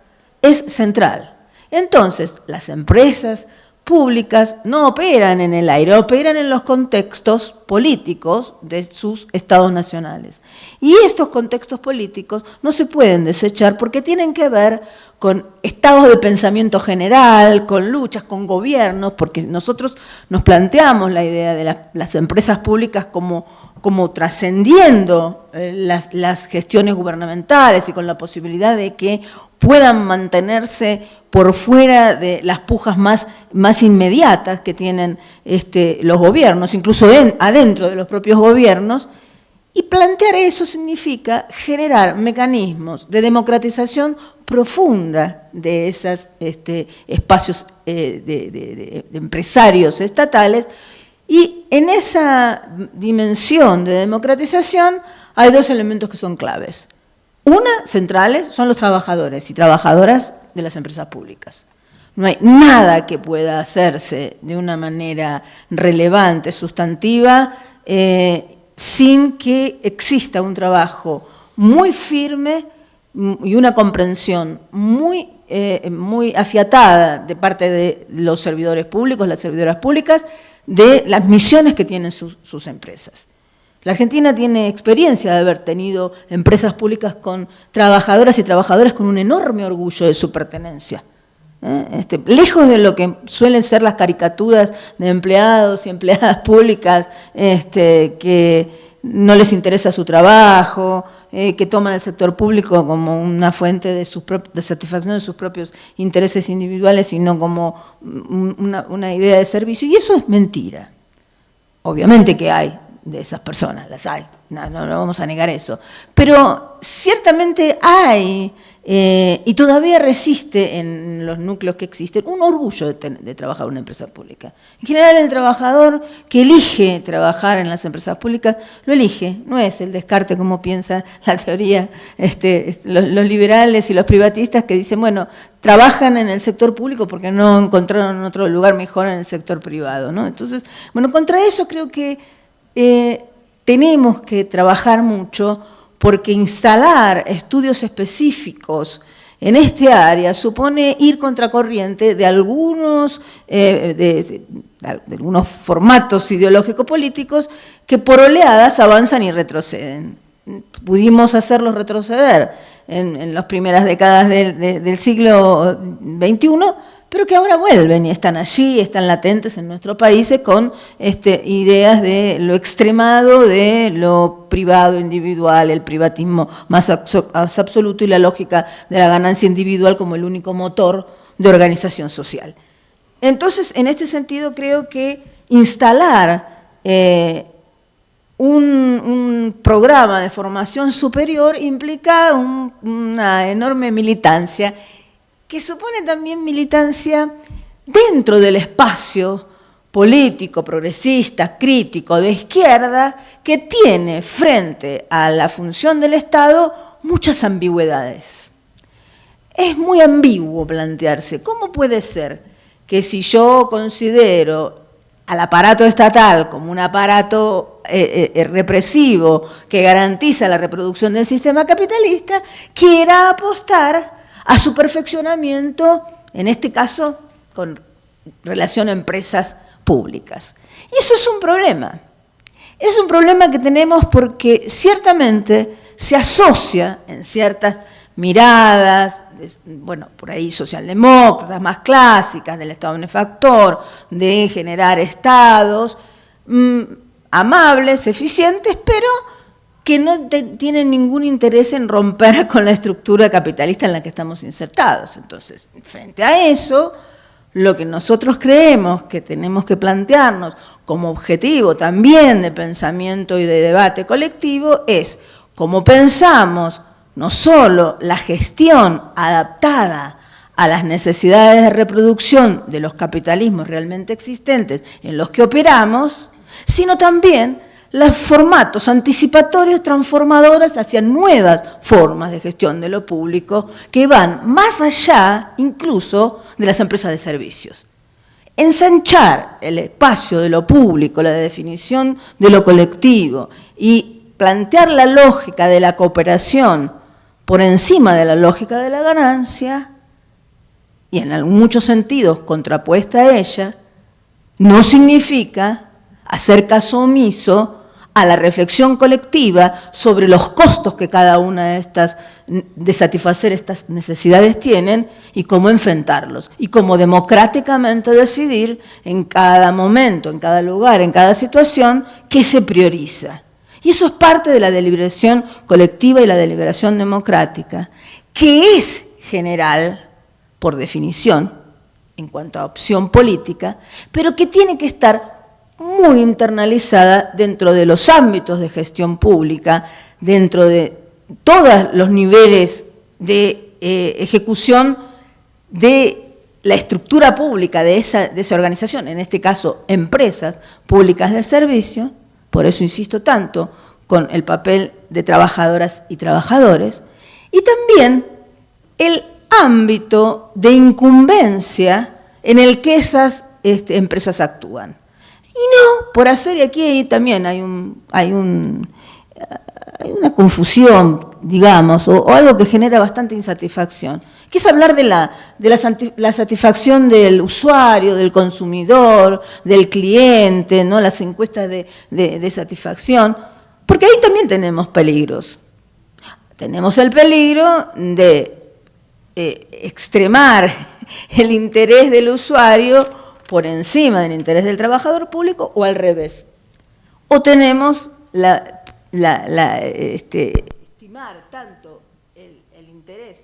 [SPEAKER 4] es central. Entonces, las empresas públicas no operan en el aire, operan en los contextos políticos de sus estados nacionales. Y estos contextos políticos no se pueden desechar porque tienen que ver con estados de pensamiento general, con luchas, con gobiernos, porque nosotros nos planteamos la idea de las empresas públicas como, como trascendiendo eh, las, las gestiones gubernamentales y con la posibilidad de que puedan mantenerse por fuera de las pujas más, más inmediatas que tienen este, los gobiernos, incluso adentro de los propios gobiernos, y plantear eso significa generar mecanismos de democratización profunda de esos este, espacios eh, de, empresarios estatales, y en esa dimensión de democratización hay dos elementos que son claves. Una, centrales, son los trabajadores y trabajadoras de las empresas públicas. No hay nada que pueda hacerse de una manera relevante, sustantiva, eh, sin que exista un trabajo muy firme y una comprensión muy, eh, muy afiatada de parte de los servidores públicos, las servidoras públicas, de las misiones que tienen sus empresas. La Argentina tiene experiencia de haber tenido empresas públicas con trabajadoras y trabajadores con un enorme orgullo de su pertenencia. ¿eh? Este, lejos de lo que suelen ser las caricaturas de empleados y empleadas públicas este, que no les interesa su trabajo, eh, que toman el sector público como una fuente de, de, satisfacción de sus propios intereses individuales, sino como una idea de servicio. Y eso es mentira. Obviamente que hay de esas personas, las hay, no, no, vamos a negar eso. Pero ciertamente hay, eh, y todavía resiste en los núcleos que existen, un orgullo de, trabajar en una empresa pública. En general el trabajador que elige trabajar en las empresas públicas, lo elige, no es el descarte como piensa la teoría, este, los, liberales y los privatistas que dicen, bueno, trabajan en el sector público porque no encontraron otro lugar mejor en el sector privado. ¿no? Entonces, bueno, contra eso creo que eh, tenemos que trabajar mucho porque instalar estudios específicos en este área supone ir contracorriente de algunos, eh, de, algunos formatos ideológicos políticos que por oleadas avanzan y retroceden. Pudimos hacerlos retroceder en, las primeras décadas del siglo XXI, pero que ahora vuelven y están allí, están latentes en nuestros países con este, ideas de lo extremado, de lo privado, individual, el privatismo más absoluto y la lógica de la ganancia individual como el único motor de organización social. Entonces, en este sentido, creo que instalar eh, un, programa de formación superior implica una enorme militancia que supone también militancia dentro del espacio político, progresista, crítico, de izquierda, que tiene frente a la función del Estado muchas ambigüedades. Es muy ambiguo plantearse, ¿cómo puede ser que si yo considero al aparato estatal como un aparato eh, eh, represivo que garantiza la reproducción del sistema capitalista, quiera apostar a su perfeccionamiento, en este caso con relación a empresas públicas. Y eso es un problema. Es un problema que tenemos porque ciertamente se asocia en ciertas miradas, bueno, por ahí socialdemócratas más clásicas, del Estado benefactor, de generar estados mm, amables, eficientes, pero que no tienen ningún interés en romper *laughs* con la estructura capitalista en la que estamos insertados. Entonces, frente a eso, lo que nosotros creemos que tenemos que plantearnos como objetivo también de pensamiento y de debate colectivo es cómo pensamos no solo la gestión adaptada a las necesidades de reproducción de los capitalismos realmente existentes en los que operamos, sino también los formatos anticipatorios transformadores hacia nuevas formas de gestión de lo público que van más allá incluso de las empresas de servicios. Ensanchar el espacio de lo público, la definición de lo colectivo y plantear la lógica de la cooperación por encima de la lógica de la ganancia y en muchos sentidos contrapuesta a ella, no significa hacer caso omiso a la reflexión colectiva sobre los costos que cada una de estas, de satisfacer estas necesidades tienen y cómo enfrentarlos, y cómo democráticamente decidir en cada momento, en cada lugar, en cada situación, qué se prioriza. Y eso es parte de la deliberación colectiva y la deliberación democrática, que es general, por definición, en cuanto a opción política, pero que tiene que estar muy internalizada dentro de los ámbitos de gestión pública, dentro de todos los niveles de eh, ejecución de la estructura pública de esa, organización, en este caso empresas públicas de servicio, por eso insisto tanto con el papel de trabajadoras y trabajadores, y también el ámbito de incumbencia en el que esas este, empresas actúan. Y no, por hacer, y aquí también hay, un, hay, un, una confusión, digamos, o, algo que genera bastante insatisfacción, que es hablar de, la, de la, satisfacción del usuario, del consumidor, del cliente, ¿no? las encuestas de, de, satisfacción, porque ahí también tenemos peligros. Tenemos el peligro de eh, extremar *laughs* el interés del usuario por encima del interés del trabajador público o al revés. O tenemos la, este, estimar tanto el, interés.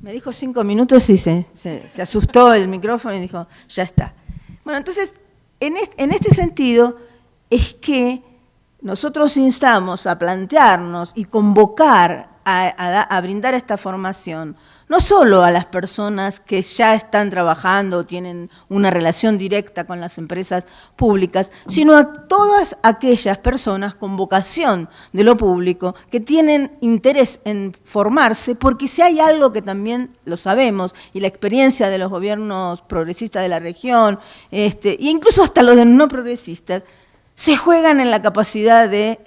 [SPEAKER 4] Me dijo cinco minutos y se, se, asustó el micrófono y dijo, ya está. Bueno, entonces, en este, sentido es que nosotros instamos a plantearnos y convocar a brindar esta formación no solo a las personas que ya están trabajando o tienen una relación directa con las empresas públicas, sino a todas aquellas personas con vocación de lo público que tienen interés en formarse, porque si hay algo que también lo sabemos, y la experiencia de los gobiernos progresistas de la región, este, e incluso hasta los no progresistas, se juegan en la capacidad de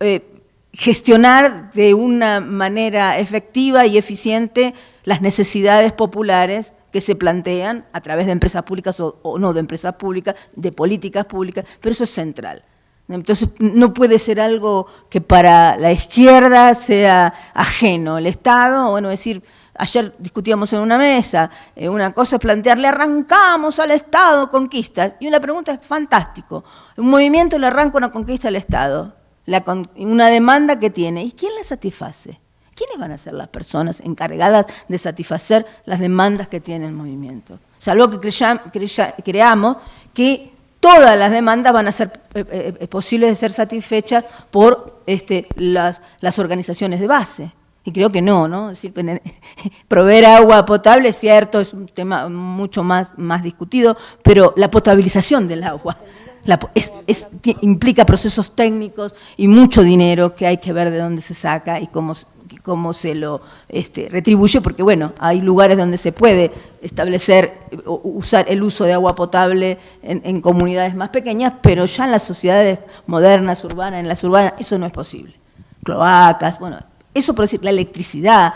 [SPEAKER 4] eh, gestionar de una manera efectiva y eficiente las necesidades populares que se plantean a través de empresas públicas o, no de empresas públicas, de políticas públicas, pero eso es central. Entonces no puede ser algo que para la izquierda sea ajeno. El Estado, bueno, decir, ayer discutíamos en una mesa, eh, una cosa es plantearle arrancamos al Estado conquistas, y una pregunta es fantástico, un movimiento le arranca una conquista al Estado, una demanda que tiene. ¿Y quién la satisface? ¿Quiénes van a ser las personas encargadas de satisfacer las demandas que tiene el movimiento? Salvo que creamos que todas las demandas van a ser eh, eh, eh, posibles de ser satisfechas por este, las, las organizaciones de base. Y creo que no, ¿no? Es decir, *laughs* proveer agua potable, es cierto, es un tema mucho más, más discutido, pero la potabilización del agua implica procesos técnicos y mucho dinero que hay que ver de dónde se saca y cómo, cómo se lo este, retribuye, porque bueno, hay lugares donde se puede establecer, usar el uso de agua potable en, en, comunidades más pequeñas, pero ya en las sociedades modernas, urbanas, en las urbanas, eso no es posible. Cloacas, bueno, eso por decir, la electricidad.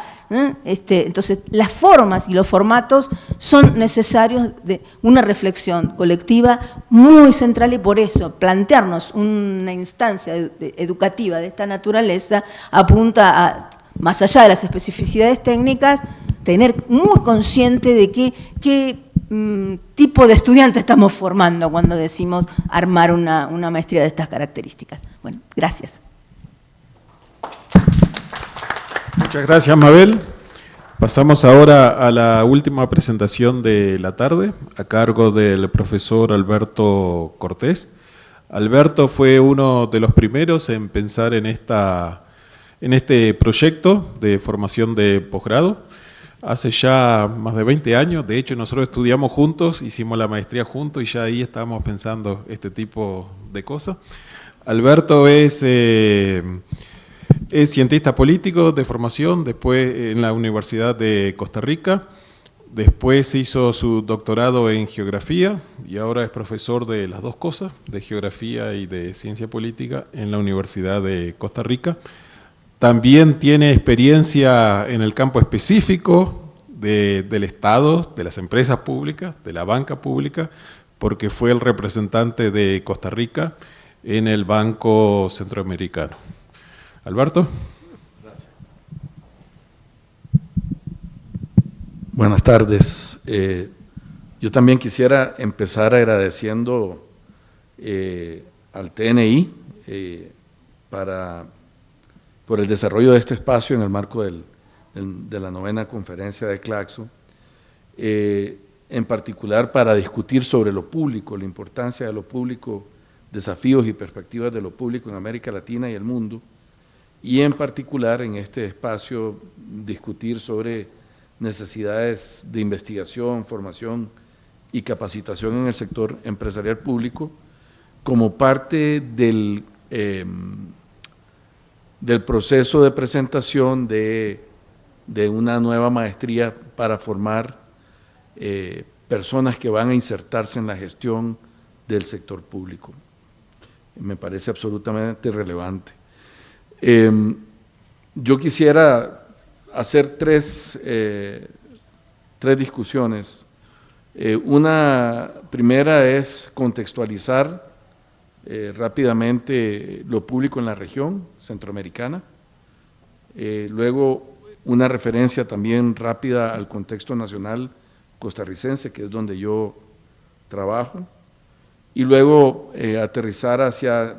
[SPEAKER 4] Este, entonces, las formas y los formatos son necesarios de una reflexión colectiva muy central y por eso plantearnos una instancia educativa de esta naturaleza apunta a, más allá de las especificidades técnicas, tener muy consciente de qué, qué mm, tipo de estudiante estamos formando cuando decimos armar una, una maestría de estas características. Bueno, gracias.
[SPEAKER 1] Muchas gracias, Mabel. Pasamos ahora a la última presentación de la tarde, a cargo del profesor Alberto Cortés. Alberto fue uno de los primeros en pensar en, esta, en este proyecto de formación de posgrado. Hace ya más de 20 años, de hecho nosotros estudiamos juntos, hicimos la maestría juntos y ya ahí estábamos pensando este tipo de cosas. Alberto es... Eh, es cientista político de formación, después en la Universidad de Costa Rica, después hizo su doctorado en geografía y ahora es profesor de las dos cosas, de geografía y de ciencia política en la Universidad de Costa Rica. También tiene experiencia en el campo específico del Estado, de las empresas públicas, de la banca pública, porque fue el representante de Costa Rica en el Banco Centroamericano. Alberto. Gracias.
[SPEAKER 5] Buenas tardes. Eh, yo también quisiera empezar agradeciendo eh, al TNI eh, para, por el desarrollo de este espacio en el marco de la novena conferencia de Claxo, en particular para discutir sobre lo público, la importancia de lo público, desafíos y perspectivas de lo público en América Latina y el mundo, y en particular en este espacio discutir sobre necesidades de investigación, formación y capacitación en el sector empresarial público como parte del, em, del proceso de presentación de, una nueva maestría para formar eh, personas que van a insertarse en la gestión del sector público. Me parece absolutamente relevante. Em, yo quisiera hacer tres, eh, tres discusiones. Eh, una primera es contextualizar eh, rápidamente lo público en la región centroamericana. luego, una referencia también rápida al contexto nacional costarricense, que es donde yo trabajo. Y luego aterrizar hacia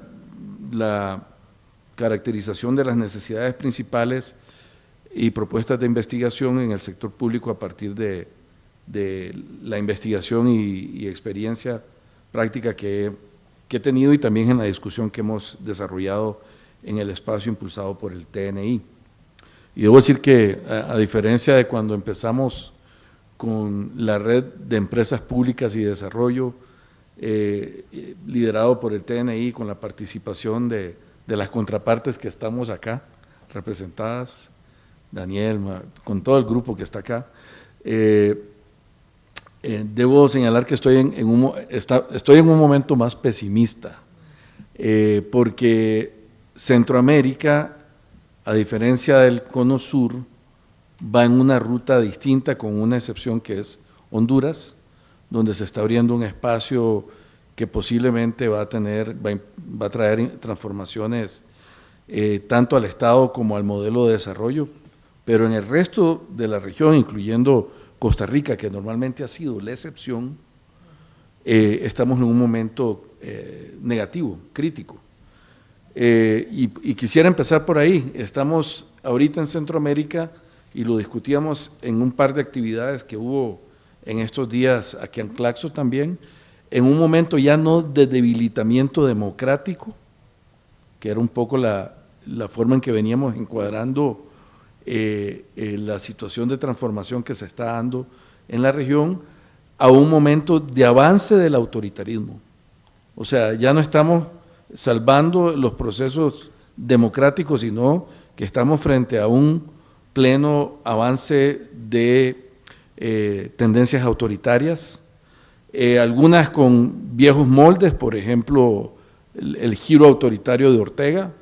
[SPEAKER 5] la caracterización de las necesidades principales y propuestas de investigación en el sector público a partir de, la investigación y, experiencia práctica que, he tenido y también en la discusión que hemos desarrollado en el espacio impulsado por el TNI. Y debo decir que, a, diferencia de cuando empezamos con la red de empresas públicas y desarrollo, eh, liderado por el TNI, con la participación de, de, las contrapartes que estamos acá, representadas, Daniel, con todo el grupo que está acá, eh, eh, debo señalar que estoy en, un, estoy en un momento más pesimista, porque Centroamérica a diferencia del cono sur, va en una ruta distinta con una excepción que es Honduras, donde se está abriendo un espacio que posiblemente va a, tener, va a traer transformaciones eh, tanto al Estado como al modelo de desarrollo, pero en el resto de la región, incluyendo Costa Rica, que normalmente ha sido la excepción, eh, estamos en un momento eh, negativo, crítico. Eh, y, quisiera empezar por ahí. Estamos ahorita en Centroamérica y lo discutíamos en un par de actividades que hubo en estos días aquí en Claxo también, en un momento ya no de debilitamiento democrático, que era un poco la, forma en que veníamos encuadrando eh, eh, la situación de transformación que se está dando en la región, a un momento de avance del autoritarismo. O sea, ya no estamos salvando los procesos democráticos, sino que estamos frente a un pleno avance de eh, tendencias autoritarias, eh, algunas con viejos moldes, por ejemplo, el, giro autoritario de Ortega.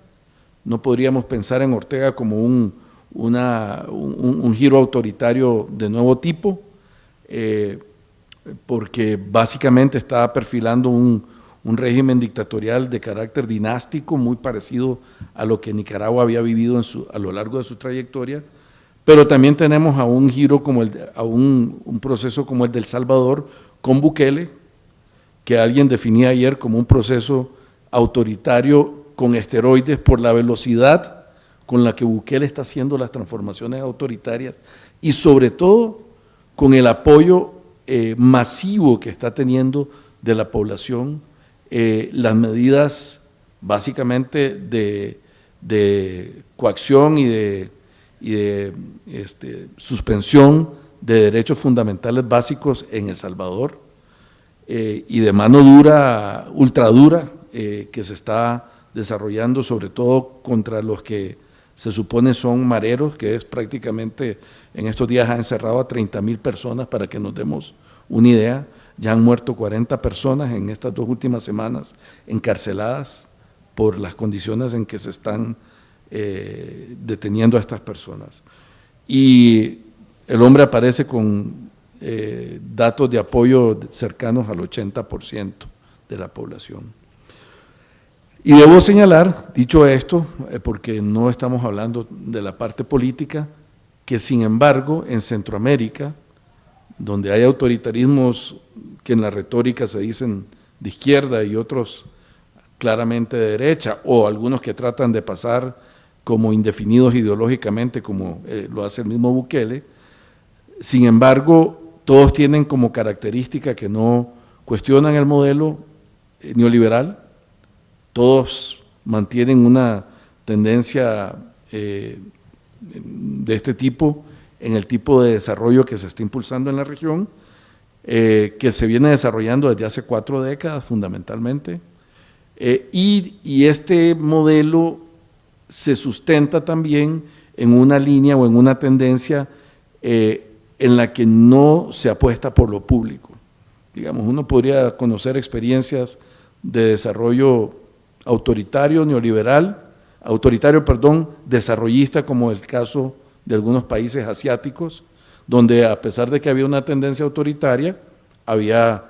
[SPEAKER 5] No podríamos pensar en Ortega como un, un, giro autoritario de nuevo tipo, eh, porque básicamente estaba perfilando un, un régimen dictatorial de carácter dinástico, muy parecido a lo que Nicaragua había vivido a lo largo de su trayectoria, pero también tenemos a un giro como el, a un, proceso como el del Salvador con Bukele, que alguien definía ayer como un proceso autoritario con esteroides por la velocidad con la que Bukele está haciendo las transformaciones autoritarias y sobre todo con el apoyo eh, masivo que está teniendo de la población eh, las medidas básicamente de, coacción y de, este, suspensión de derechos fundamentales básicos en El Salvador eh, y de mano dura, ultradura, eh, que se está desarrollando sobre todo contra los que se supone son mareros, que es prácticamente en estos días ha encerrado a 30 mil personas para que nos demos una idea. Ya han muerto 40 personas en estas dos últimas semanas encarceladas por las condiciones en que se están eh, deteniendo a estas personas. Y el hombre aparece con eh, datos de apoyo cercanos al 80% de la población. Y debo señalar, dicho esto, eh, porque no estamos hablando de la parte política, que sin embargo en Centroamérica, donde hay autoritarismos que en la retórica se dicen de izquierda y otros claramente de derecha, o algunos que tratan de pasar como indefinidos ideológicamente, como eh, lo hace el mismo Bukele. Sin embargo, todos tienen como característica que no cuestionan el modelo eh, neoliberal, todos mantienen una tendencia eh, de este tipo en el tipo de desarrollo que se está impulsando en la región, eh, que se viene desarrollando desde hace cuatro décadas fundamentalmente, y, este modelo se sustenta también en una línea o en una tendencia en la que no se apuesta por lo público. Digamos, uno podría conocer experiencias de desarrollo autoritario, neoliberal, autoritario, perdón, desarrollista, como el caso de algunos países asiáticos, donde a pesar de que había una tendencia autoritaria, había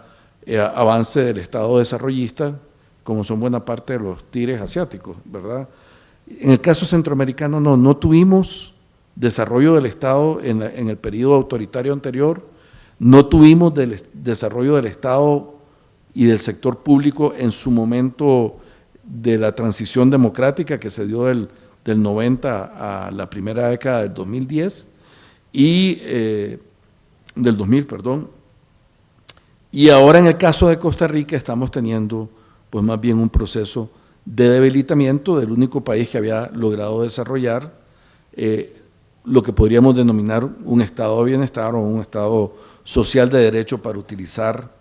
[SPEAKER 5] eh, avance del Estado desarrollista, como son buena parte de los tires asiáticos, ¿verdad? En el caso centroamericano no, no tuvimos desarrollo del Estado en, el periodo autoritario anterior, no tuvimos desarrollo del Estado y del sector público en su momento de la transición democrática que se dio del, del 90 a la primera década del 2010, y eh, del 2000, perdón. Y ahora en el caso de Costa Rica estamos teniendo pues más bien un proceso de debilitamiento del único país que había logrado desarrollar eh, lo que podríamos denominar un estado de bienestar o un estado social de derecho para utilizar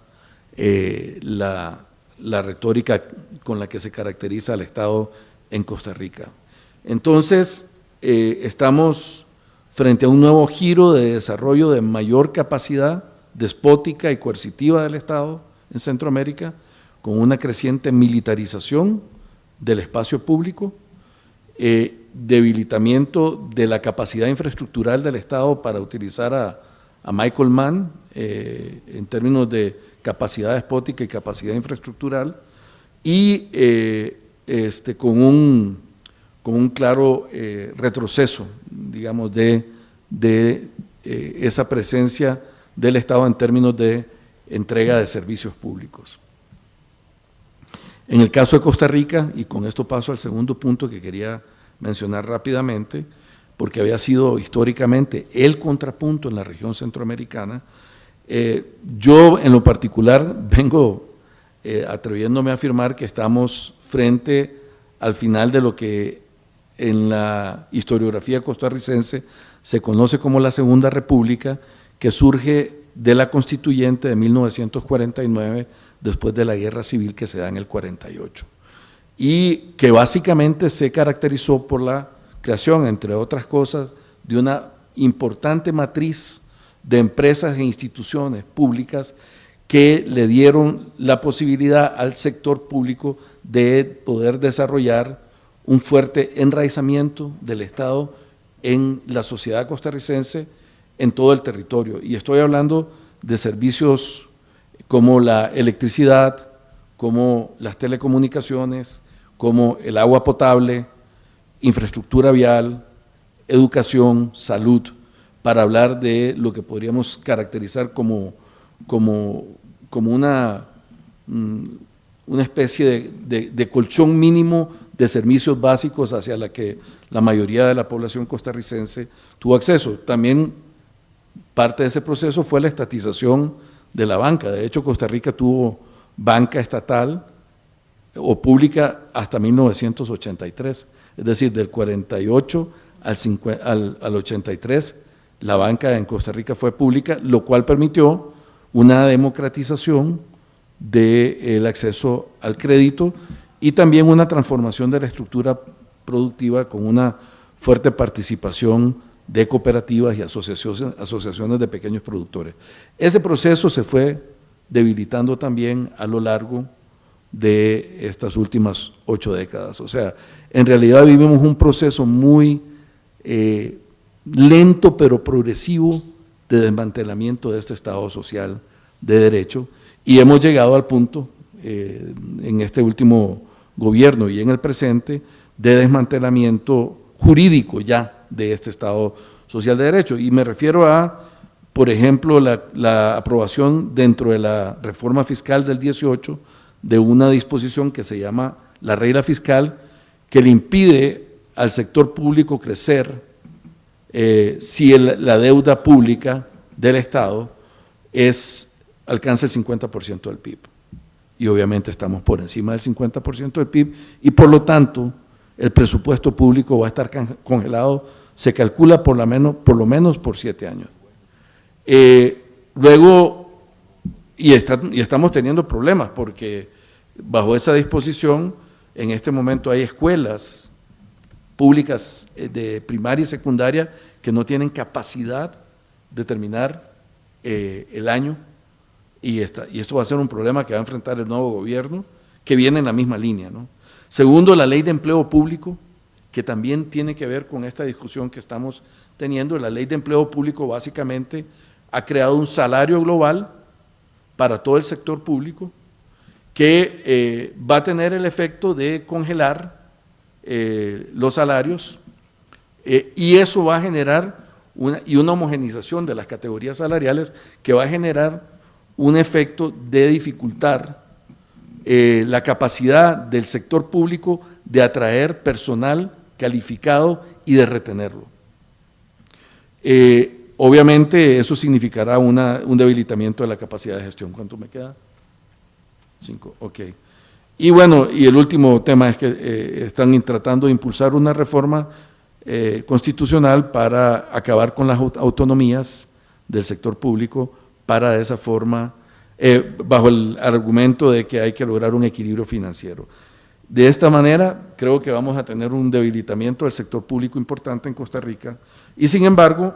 [SPEAKER 5] eh, la, la retórica con la que se caracteriza el Estado en Costa Rica. Entonces, eh, estamos frente a un nuevo giro de desarrollo de mayor capacidad despótica y coercitiva del Estado en Centroamérica, con una creciente militarización del espacio público, eh, debilitamiento de la capacidad infraestructural del Estado para utilizar a, Michael Mann eh, en términos de capacidad despótica y capacidad infraestructural, y este, con un con un claro eh, retroceso, digamos, de, de eh, esa presencia del Estado en términos de entrega de servicios públicos. En el caso de Costa Rica, y con esto paso al segundo punto que quería mencionar rápidamente, porque había sido históricamente el contrapunto en la región centroamericana, eh, yo en lo particular *laughs* vengo atreviéndome a afirmar que estamos frente al final de lo que en la historiografía costarricense se conoce como la Segunda República, que surge de la constituyente de 1949, después de la guerra civil que se da en el 48, y que básicamente se caracterizó por la creación, entre otras cosas, de una importante matriz de empresas e instituciones públicas que le dieron la posibilidad al sector público de poder desarrollar un fuerte enraizamiento del Estado en la sociedad costarricense en todo el territorio. Y estoy hablando de servicios como la electricidad, como las telecomunicaciones, como el agua potable, infraestructura vial, educación, salud, para hablar de lo que podríamos caracterizar como, como, como una, mm, una especie de colchón mínimo de servicios básicos hacia la que la mayoría de la población costarricense tuvo acceso. También parte de ese proceso fue la estatización de la banca. De hecho, Costa Rica tuvo banca estatal o pública hasta 1983, es decir, del 48 al, al 83, la banca en Costa Rica fue pública, lo cual permitió una democratización del acceso al crédito y también una transformación de la estructura productiva con una fuerte participación de cooperativas y asociaciones, asociaciones de pequeños productores. Ese proceso se fue debilitando también a lo largo de estas últimas ocho décadas. O sea, en realidad vivimos un proceso muy eh, lento pero progresivo de desmantelamiento de este Estado social de derecho y hemos llegado al punto eh, en este último gobierno y en el presente de desmantelamiento jurídico ya de este Estado social de derecho. Y me refiero a, por ejemplo, la, aprobación dentro de la reforma fiscal del 18 de una disposición que se llama la regla fiscal que le impide al sector público crecer eh, si la deuda pública del Estado es, alcanza el 50% del PIB y obviamente estamos por encima del 50% del PIB y por lo tanto el presupuesto público va a estar congelado, se calcula por lo menos por, lo menos por siete años. Eh, luego, y estamos teniendo problemas porque bajo esa disposición en este momento hay escuelas públicas eh, de primaria y secundaria que no tienen capacidad de terminar eh, el año y, y esto va a ser un problema que va a enfrentar el nuevo gobierno, que viene en la misma línea. ¿no? Segundo, la ley de empleo público, que también tiene que ver con esta discusión que estamos teniendo. La ley de empleo público básicamente ha creado un salario global para todo el sector público que eh, va a tener el efecto de congelar eh, los salarios eh, y eso va a generar una, y una homogenización de las categorías salariales que va a generar un efecto de dificultar la capacidad del sector público de atraer personal calificado y de retenerlo. Obviamente eso significará una, un debilitamiento de la capacidad de gestión. ¿Cuánto me queda? Cinco, ok. Y bueno, y el último tema es que eh, están tratando de impulsar una reforma eh, constitucional para acabar con las autonomías del sector público para de esa forma, eh, bajo el argumento de que hay que lograr un equilibrio financiero. De esta manera, creo que vamos a tener un debilitamiento del sector público importante en Costa Rica y sin embargo,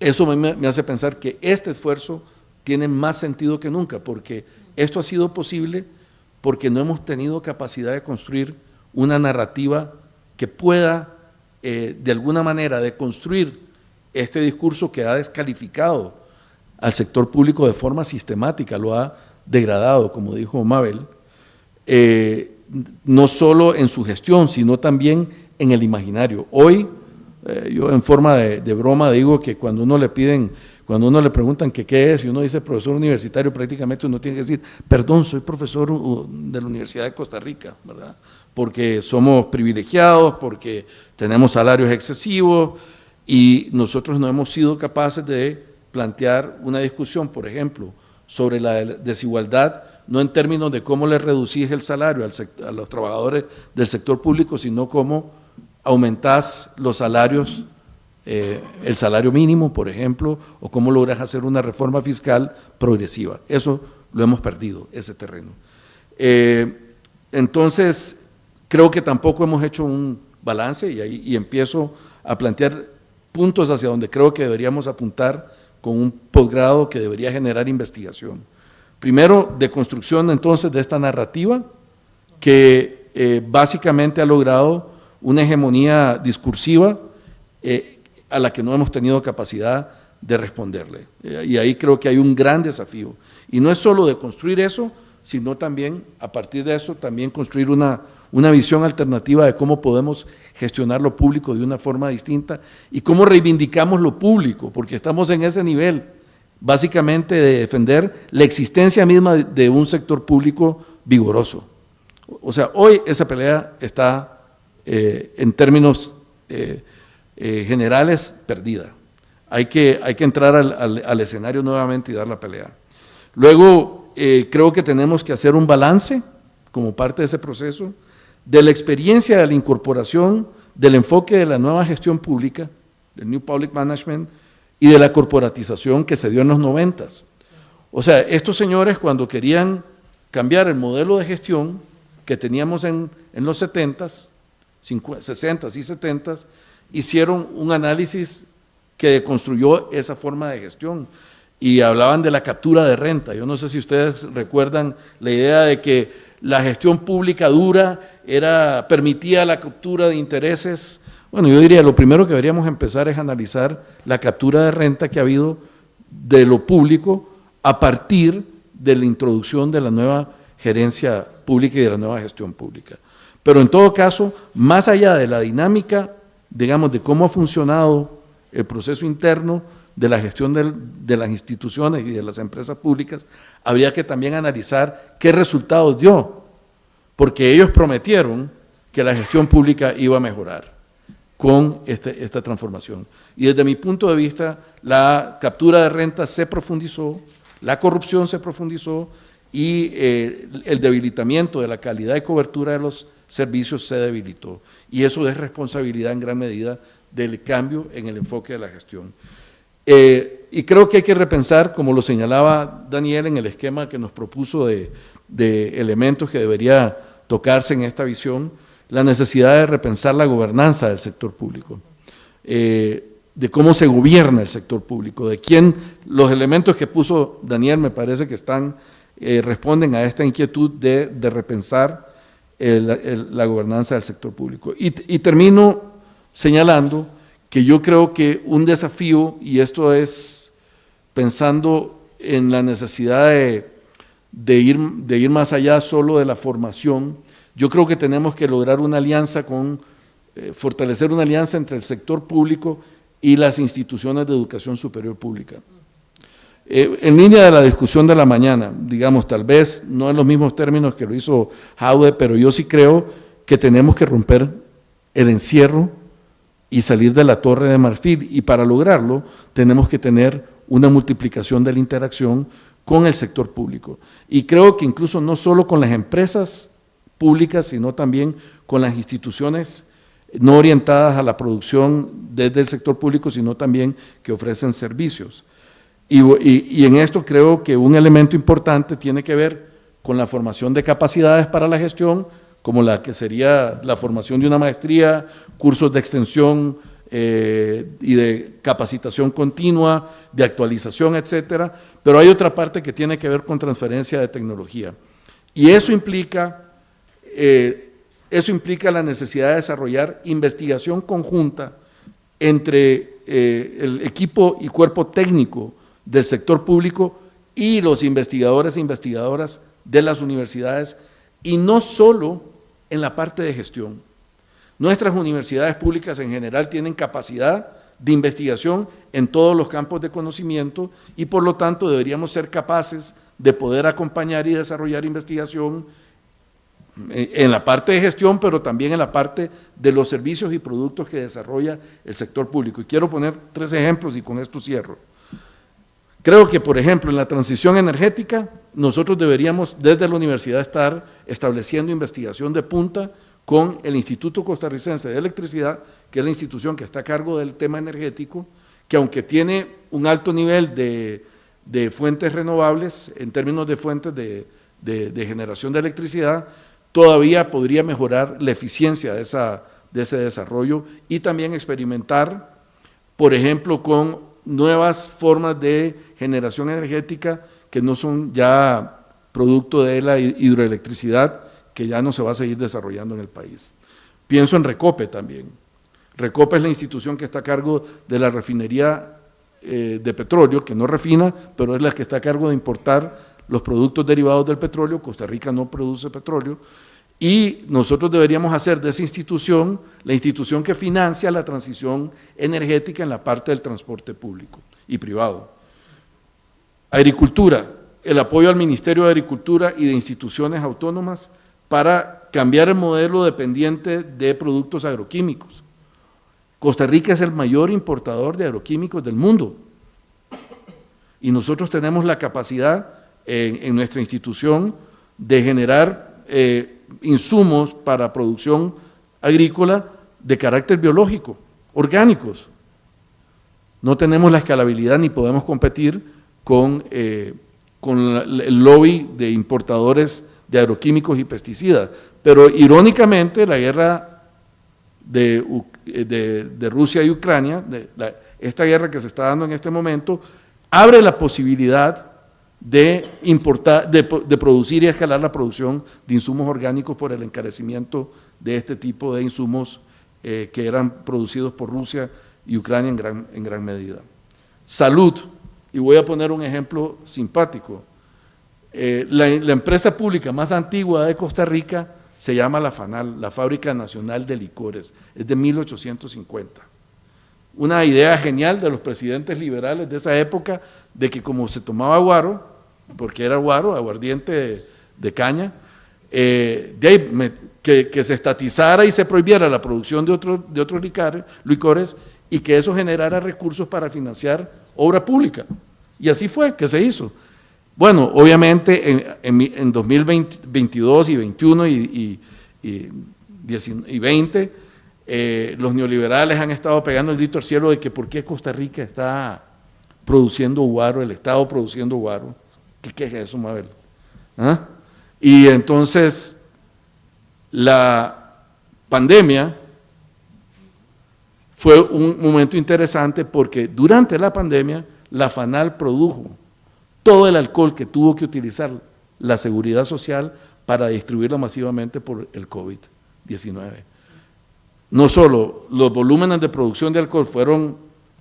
[SPEAKER 5] eso me, me hace pensar que este esfuerzo tiene más sentido que nunca, porque esto ha sido posible porque no hemos tenido capacidad de construir una narrativa que pueda, eh, de alguna manera, de construir este discurso que ha descalificado al sector público de forma sistemática, lo ha degradado, como dijo Mabel, eh, no solo en su gestión, sino también en el imaginario. Hoy, eh, yo en forma de, de broma digo que cuando uno le piden cuando uno le preguntan qué es y uno dice profesor universitario, prácticamente uno tiene que decir, perdón, soy profesor de la Universidad de Costa Rica, ¿verdad? Porque somos privilegiados, porque tenemos salarios excesivos y nosotros no hemos sido capaces de plantear una discusión, por ejemplo, sobre la desigualdad, no en términos de cómo le reducís el salario a los trabajadores del sector público, sino cómo aumentás los salarios eh, el salario mínimo, por ejemplo, o cómo logras hacer una reforma fiscal progresiva. Eso lo hemos perdido, ese terreno. Eh, entonces, creo que tampoco hemos hecho un balance y, ahí, empiezo a plantear puntos hacia donde creo que deberíamos apuntar con un posgrado que debería generar investigación. Primero, de construcción entonces de esta narrativa que eh, básicamente ha logrado una hegemonía discursiva a la que no hemos tenido capacidad de responderle. Y ahí creo que hay un gran desafío. Y no es solo de construir eso, sino también, a partir de eso, también construir una, una visión alternativa de cómo podemos gestionar lo público de una forma distinta y cómo reivindicamos lo público, porque estamos en ese nivel, básicamente de defender la existencia misma de un sector público vigoroso. O sea, hoy esa pelea está eh, en términos eh, eh, generales, perdida. Hay que, hay que entrar al, escenario nuevamente y dar la pelea. Luego, eh, creo que tenemos que hacer un balance, como parte de ese proceso, de la experiencia de la incorporación, del enfoque de la nueva gestión pública, del New Public Management, y de la corporatización que se dio en los noventas. O sea, estos señores cuando querían cambiar el modelo de gestión que teníamos en, en los 70s, 60s y 70s, hicieron un análisis que construyó esa forma de gestión y hablaban de la captura de renta. Yo no sé si ustedes recuerdan la idea de que la gestión pública dura era, permitía la captura de intereses. Bueno, yo diría, lo primero que deberíamos empezar es analizar la captura de renta que ha habido de lo público a partir de la introducción de la nueva gerencia pública y de la nueva gestión pública. Pero en todo caso, más allá de la dinámica digamos, de cómo ha funcionado el proceso interno de la gestión de las instituciones y de las empresas públicas, habría que también analizar qué resultados dio, porque ellos prometieron que la gestión pública iba a mejorar con este, esta transformación. Y desde mi punto de vista, la captura de renta se profundizó, la corrupción se profundizó y eh, el debilitamiento de la calidad y cobertura de los servicios se debilitó. Y eso es responsabilidad en gran medida del cambio en el enfoque de la gestión. Eh, y creo que hay que repensar, como lo señalaba Daniel en el esquema que nos propuso de, elementos que debería tocarse en esta visión, la necesidad de repensar la gobernanza del sector público, eh, de cómo se gobierna el sector público, de quién, los elementos que puso Daniel me parece que están, eh, responden a esta inquietud de, de repensar la gobernanza del sector público. Y, termino señalando que yo creo que un desafío, y esto es pensando en la necesidad de, ir, de ir más allá solo de la formación, yo creo que tenemos que lograr una alianza con, eh, fortalecer una alianza entre el sector público y las instituciones de educación superior pública. Eh, en línea de la discusión de la mañana, digamos, tal vez no en los mismos términos que lo hizo Jaude, pero yo sí creo que tenemos que romper el encierro y salir de la torre de marfil. Y para lograrlo tenemos que tener una multiplicación de la interacción con el sector público. Y creo que incluso no solo con las empresas públicas, sino también con las instituciones no orientadas a la producción desde el sector público, sino también que ofrecen servicios. Y, y, en esto creo que un elemento importante tiene que ver con la formación de capacidades para la gestión, como la que sería la formación de una maestría, cursos de extensión eh, y de capacitación continua, de actualización, etcétera, pero hay otra parte que tiene que ver con transferencia de tecnología. Y eso implica, eh, eso implica la necesidad de desarrollar investigación conjunta entre eh, el equipo y cuerpo técnico del sector público y los investigadores e investigadoras de las universidades, y no solo en la parte de gestión. Nuestras universidades públicas en general tienen capacidad de investigación en todos los campos de conocimiento y por lo tanto deberíamos ser capaces de poder acompañar y desarrollar investigación en la parte de gestión, pero también en la parte de los servicios y productos que desarrolla el sector público. Y quiero poner tres ejemplos y con esto cierro. Creo que, por ejemplo, en la transición energética, nosotros deberíamos desde la universidad estar estableciendo investigación de punta con el Instituto Costarricense de Electricidad, que es la institución que está a cargo del tema energético, que aunque tiene un alto nivel de, fuentes renovables, en términos de fuentes de, generación de electricidad, todavía podría mejorar la eficiencia de, esa, de ese desarrollo y también experimentar, por ejemplo, con nuevas formas de generación energética que no son ya producto de la hidroelectricidad, que ya no se va a seguir desarrollando en el país. Pienso en Recope también. Recope es la institución que está a cargo de la refinería eh, de petróleo, que no refina, pero es la que está a cargo de importar los productos derivados del petróleo. Costa Rica no produce petróleo. Y nosotros deberíamos hacer de esa institución la institución que financia la transición energética en la parte del transporte público y privado. Agricultura, el apoyo al Ministerio de Agricultura y de instituciones autónomas para cambiar el modelo dependiente de productos agroquímicos. Costa Rica es el mayor importador de agroquímicos del mundo y nosotros tenemos la capacidad en, nuestra institución de generar eh, insumos para producción agrícola de carácter biológico, orgánicos. No tenemos la escalabilidad ni podemos competir con, eh, el lobby de importadores de agroquímicos y pesticidas. Pero irónicamente la guerra de, de, Rusia y Ucrania, esta guerra que se está dando en este momento, abre la posibilidad de, importar, de, producir y escalar la producción de insumos orgánicos por el encarecimiento de este tipo de insumos eh, que eran producidos por Rusia y Ucrania en gran, en gran medida. Salud, y voy a poner un ejemplo simpático. Eh, la, empresa pública más antigua de Costa Rica se llama la FANAL, la Fábrica Nacional de Licores, es de 1850. Una idea genial de los presidentes liberales de esa época, de que como se tomaba guaro, porque era guaro, aguardiente de, caña, eh, que, se estatizara y se prohibiera la producción de, otros de otros licores y que eso generara recursos para financiar obra pública. Y así fue que se hizo. Bueno, obviamente en, en, 2022 y 21 y, y, y 20, eh, los neoliberales han estado pegando el grito al cielo de que por qué Costa Rica está produciendo guaro, el Estado produciendo guaro. ¿Qué, qué es eso, Mabel? ¿Ah? Y entonces, la pandemia fue un momento interesante porque durante la pandemia la FANAL produjo todo el alcohol que tuvo que utilizar la seguridad social para distribuirlo masivamente por el COVID-19. No solo los volúmenes de producción de alcohol fueron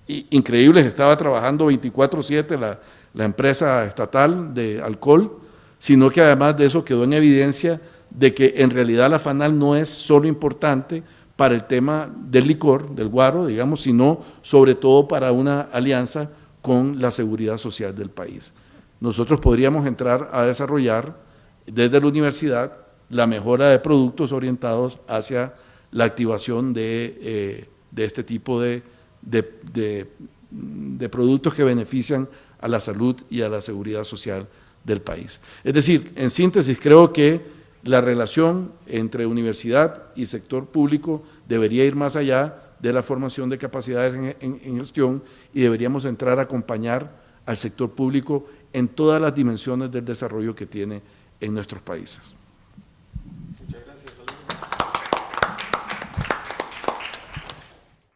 [SPEAKER 5] increíbles, estaba trabajando 24-7 la, la empresa estatal de alcohol, sino que además de eso quedó en evidencia de que en realidad la FANAL no es solo importante para el tema del licor, del guaro, digamos, sino sobre todo para una alianza con la seguridad social del país. Nosotros podríamos entrar a desarrollar desde la universidad la mejora de productos orientados hacia la activación de, eh, este tipo de productos que benefician a la salud y a la seguridad social del país. Es decir, en síntesis, creo que la relación entre universidad y sector público debería ir más allá de la formación de capacidades en, gestión y deberíamos entrar a acompañar al sector público en todas las dimensiones del desarrollo que tiene en nuestros países.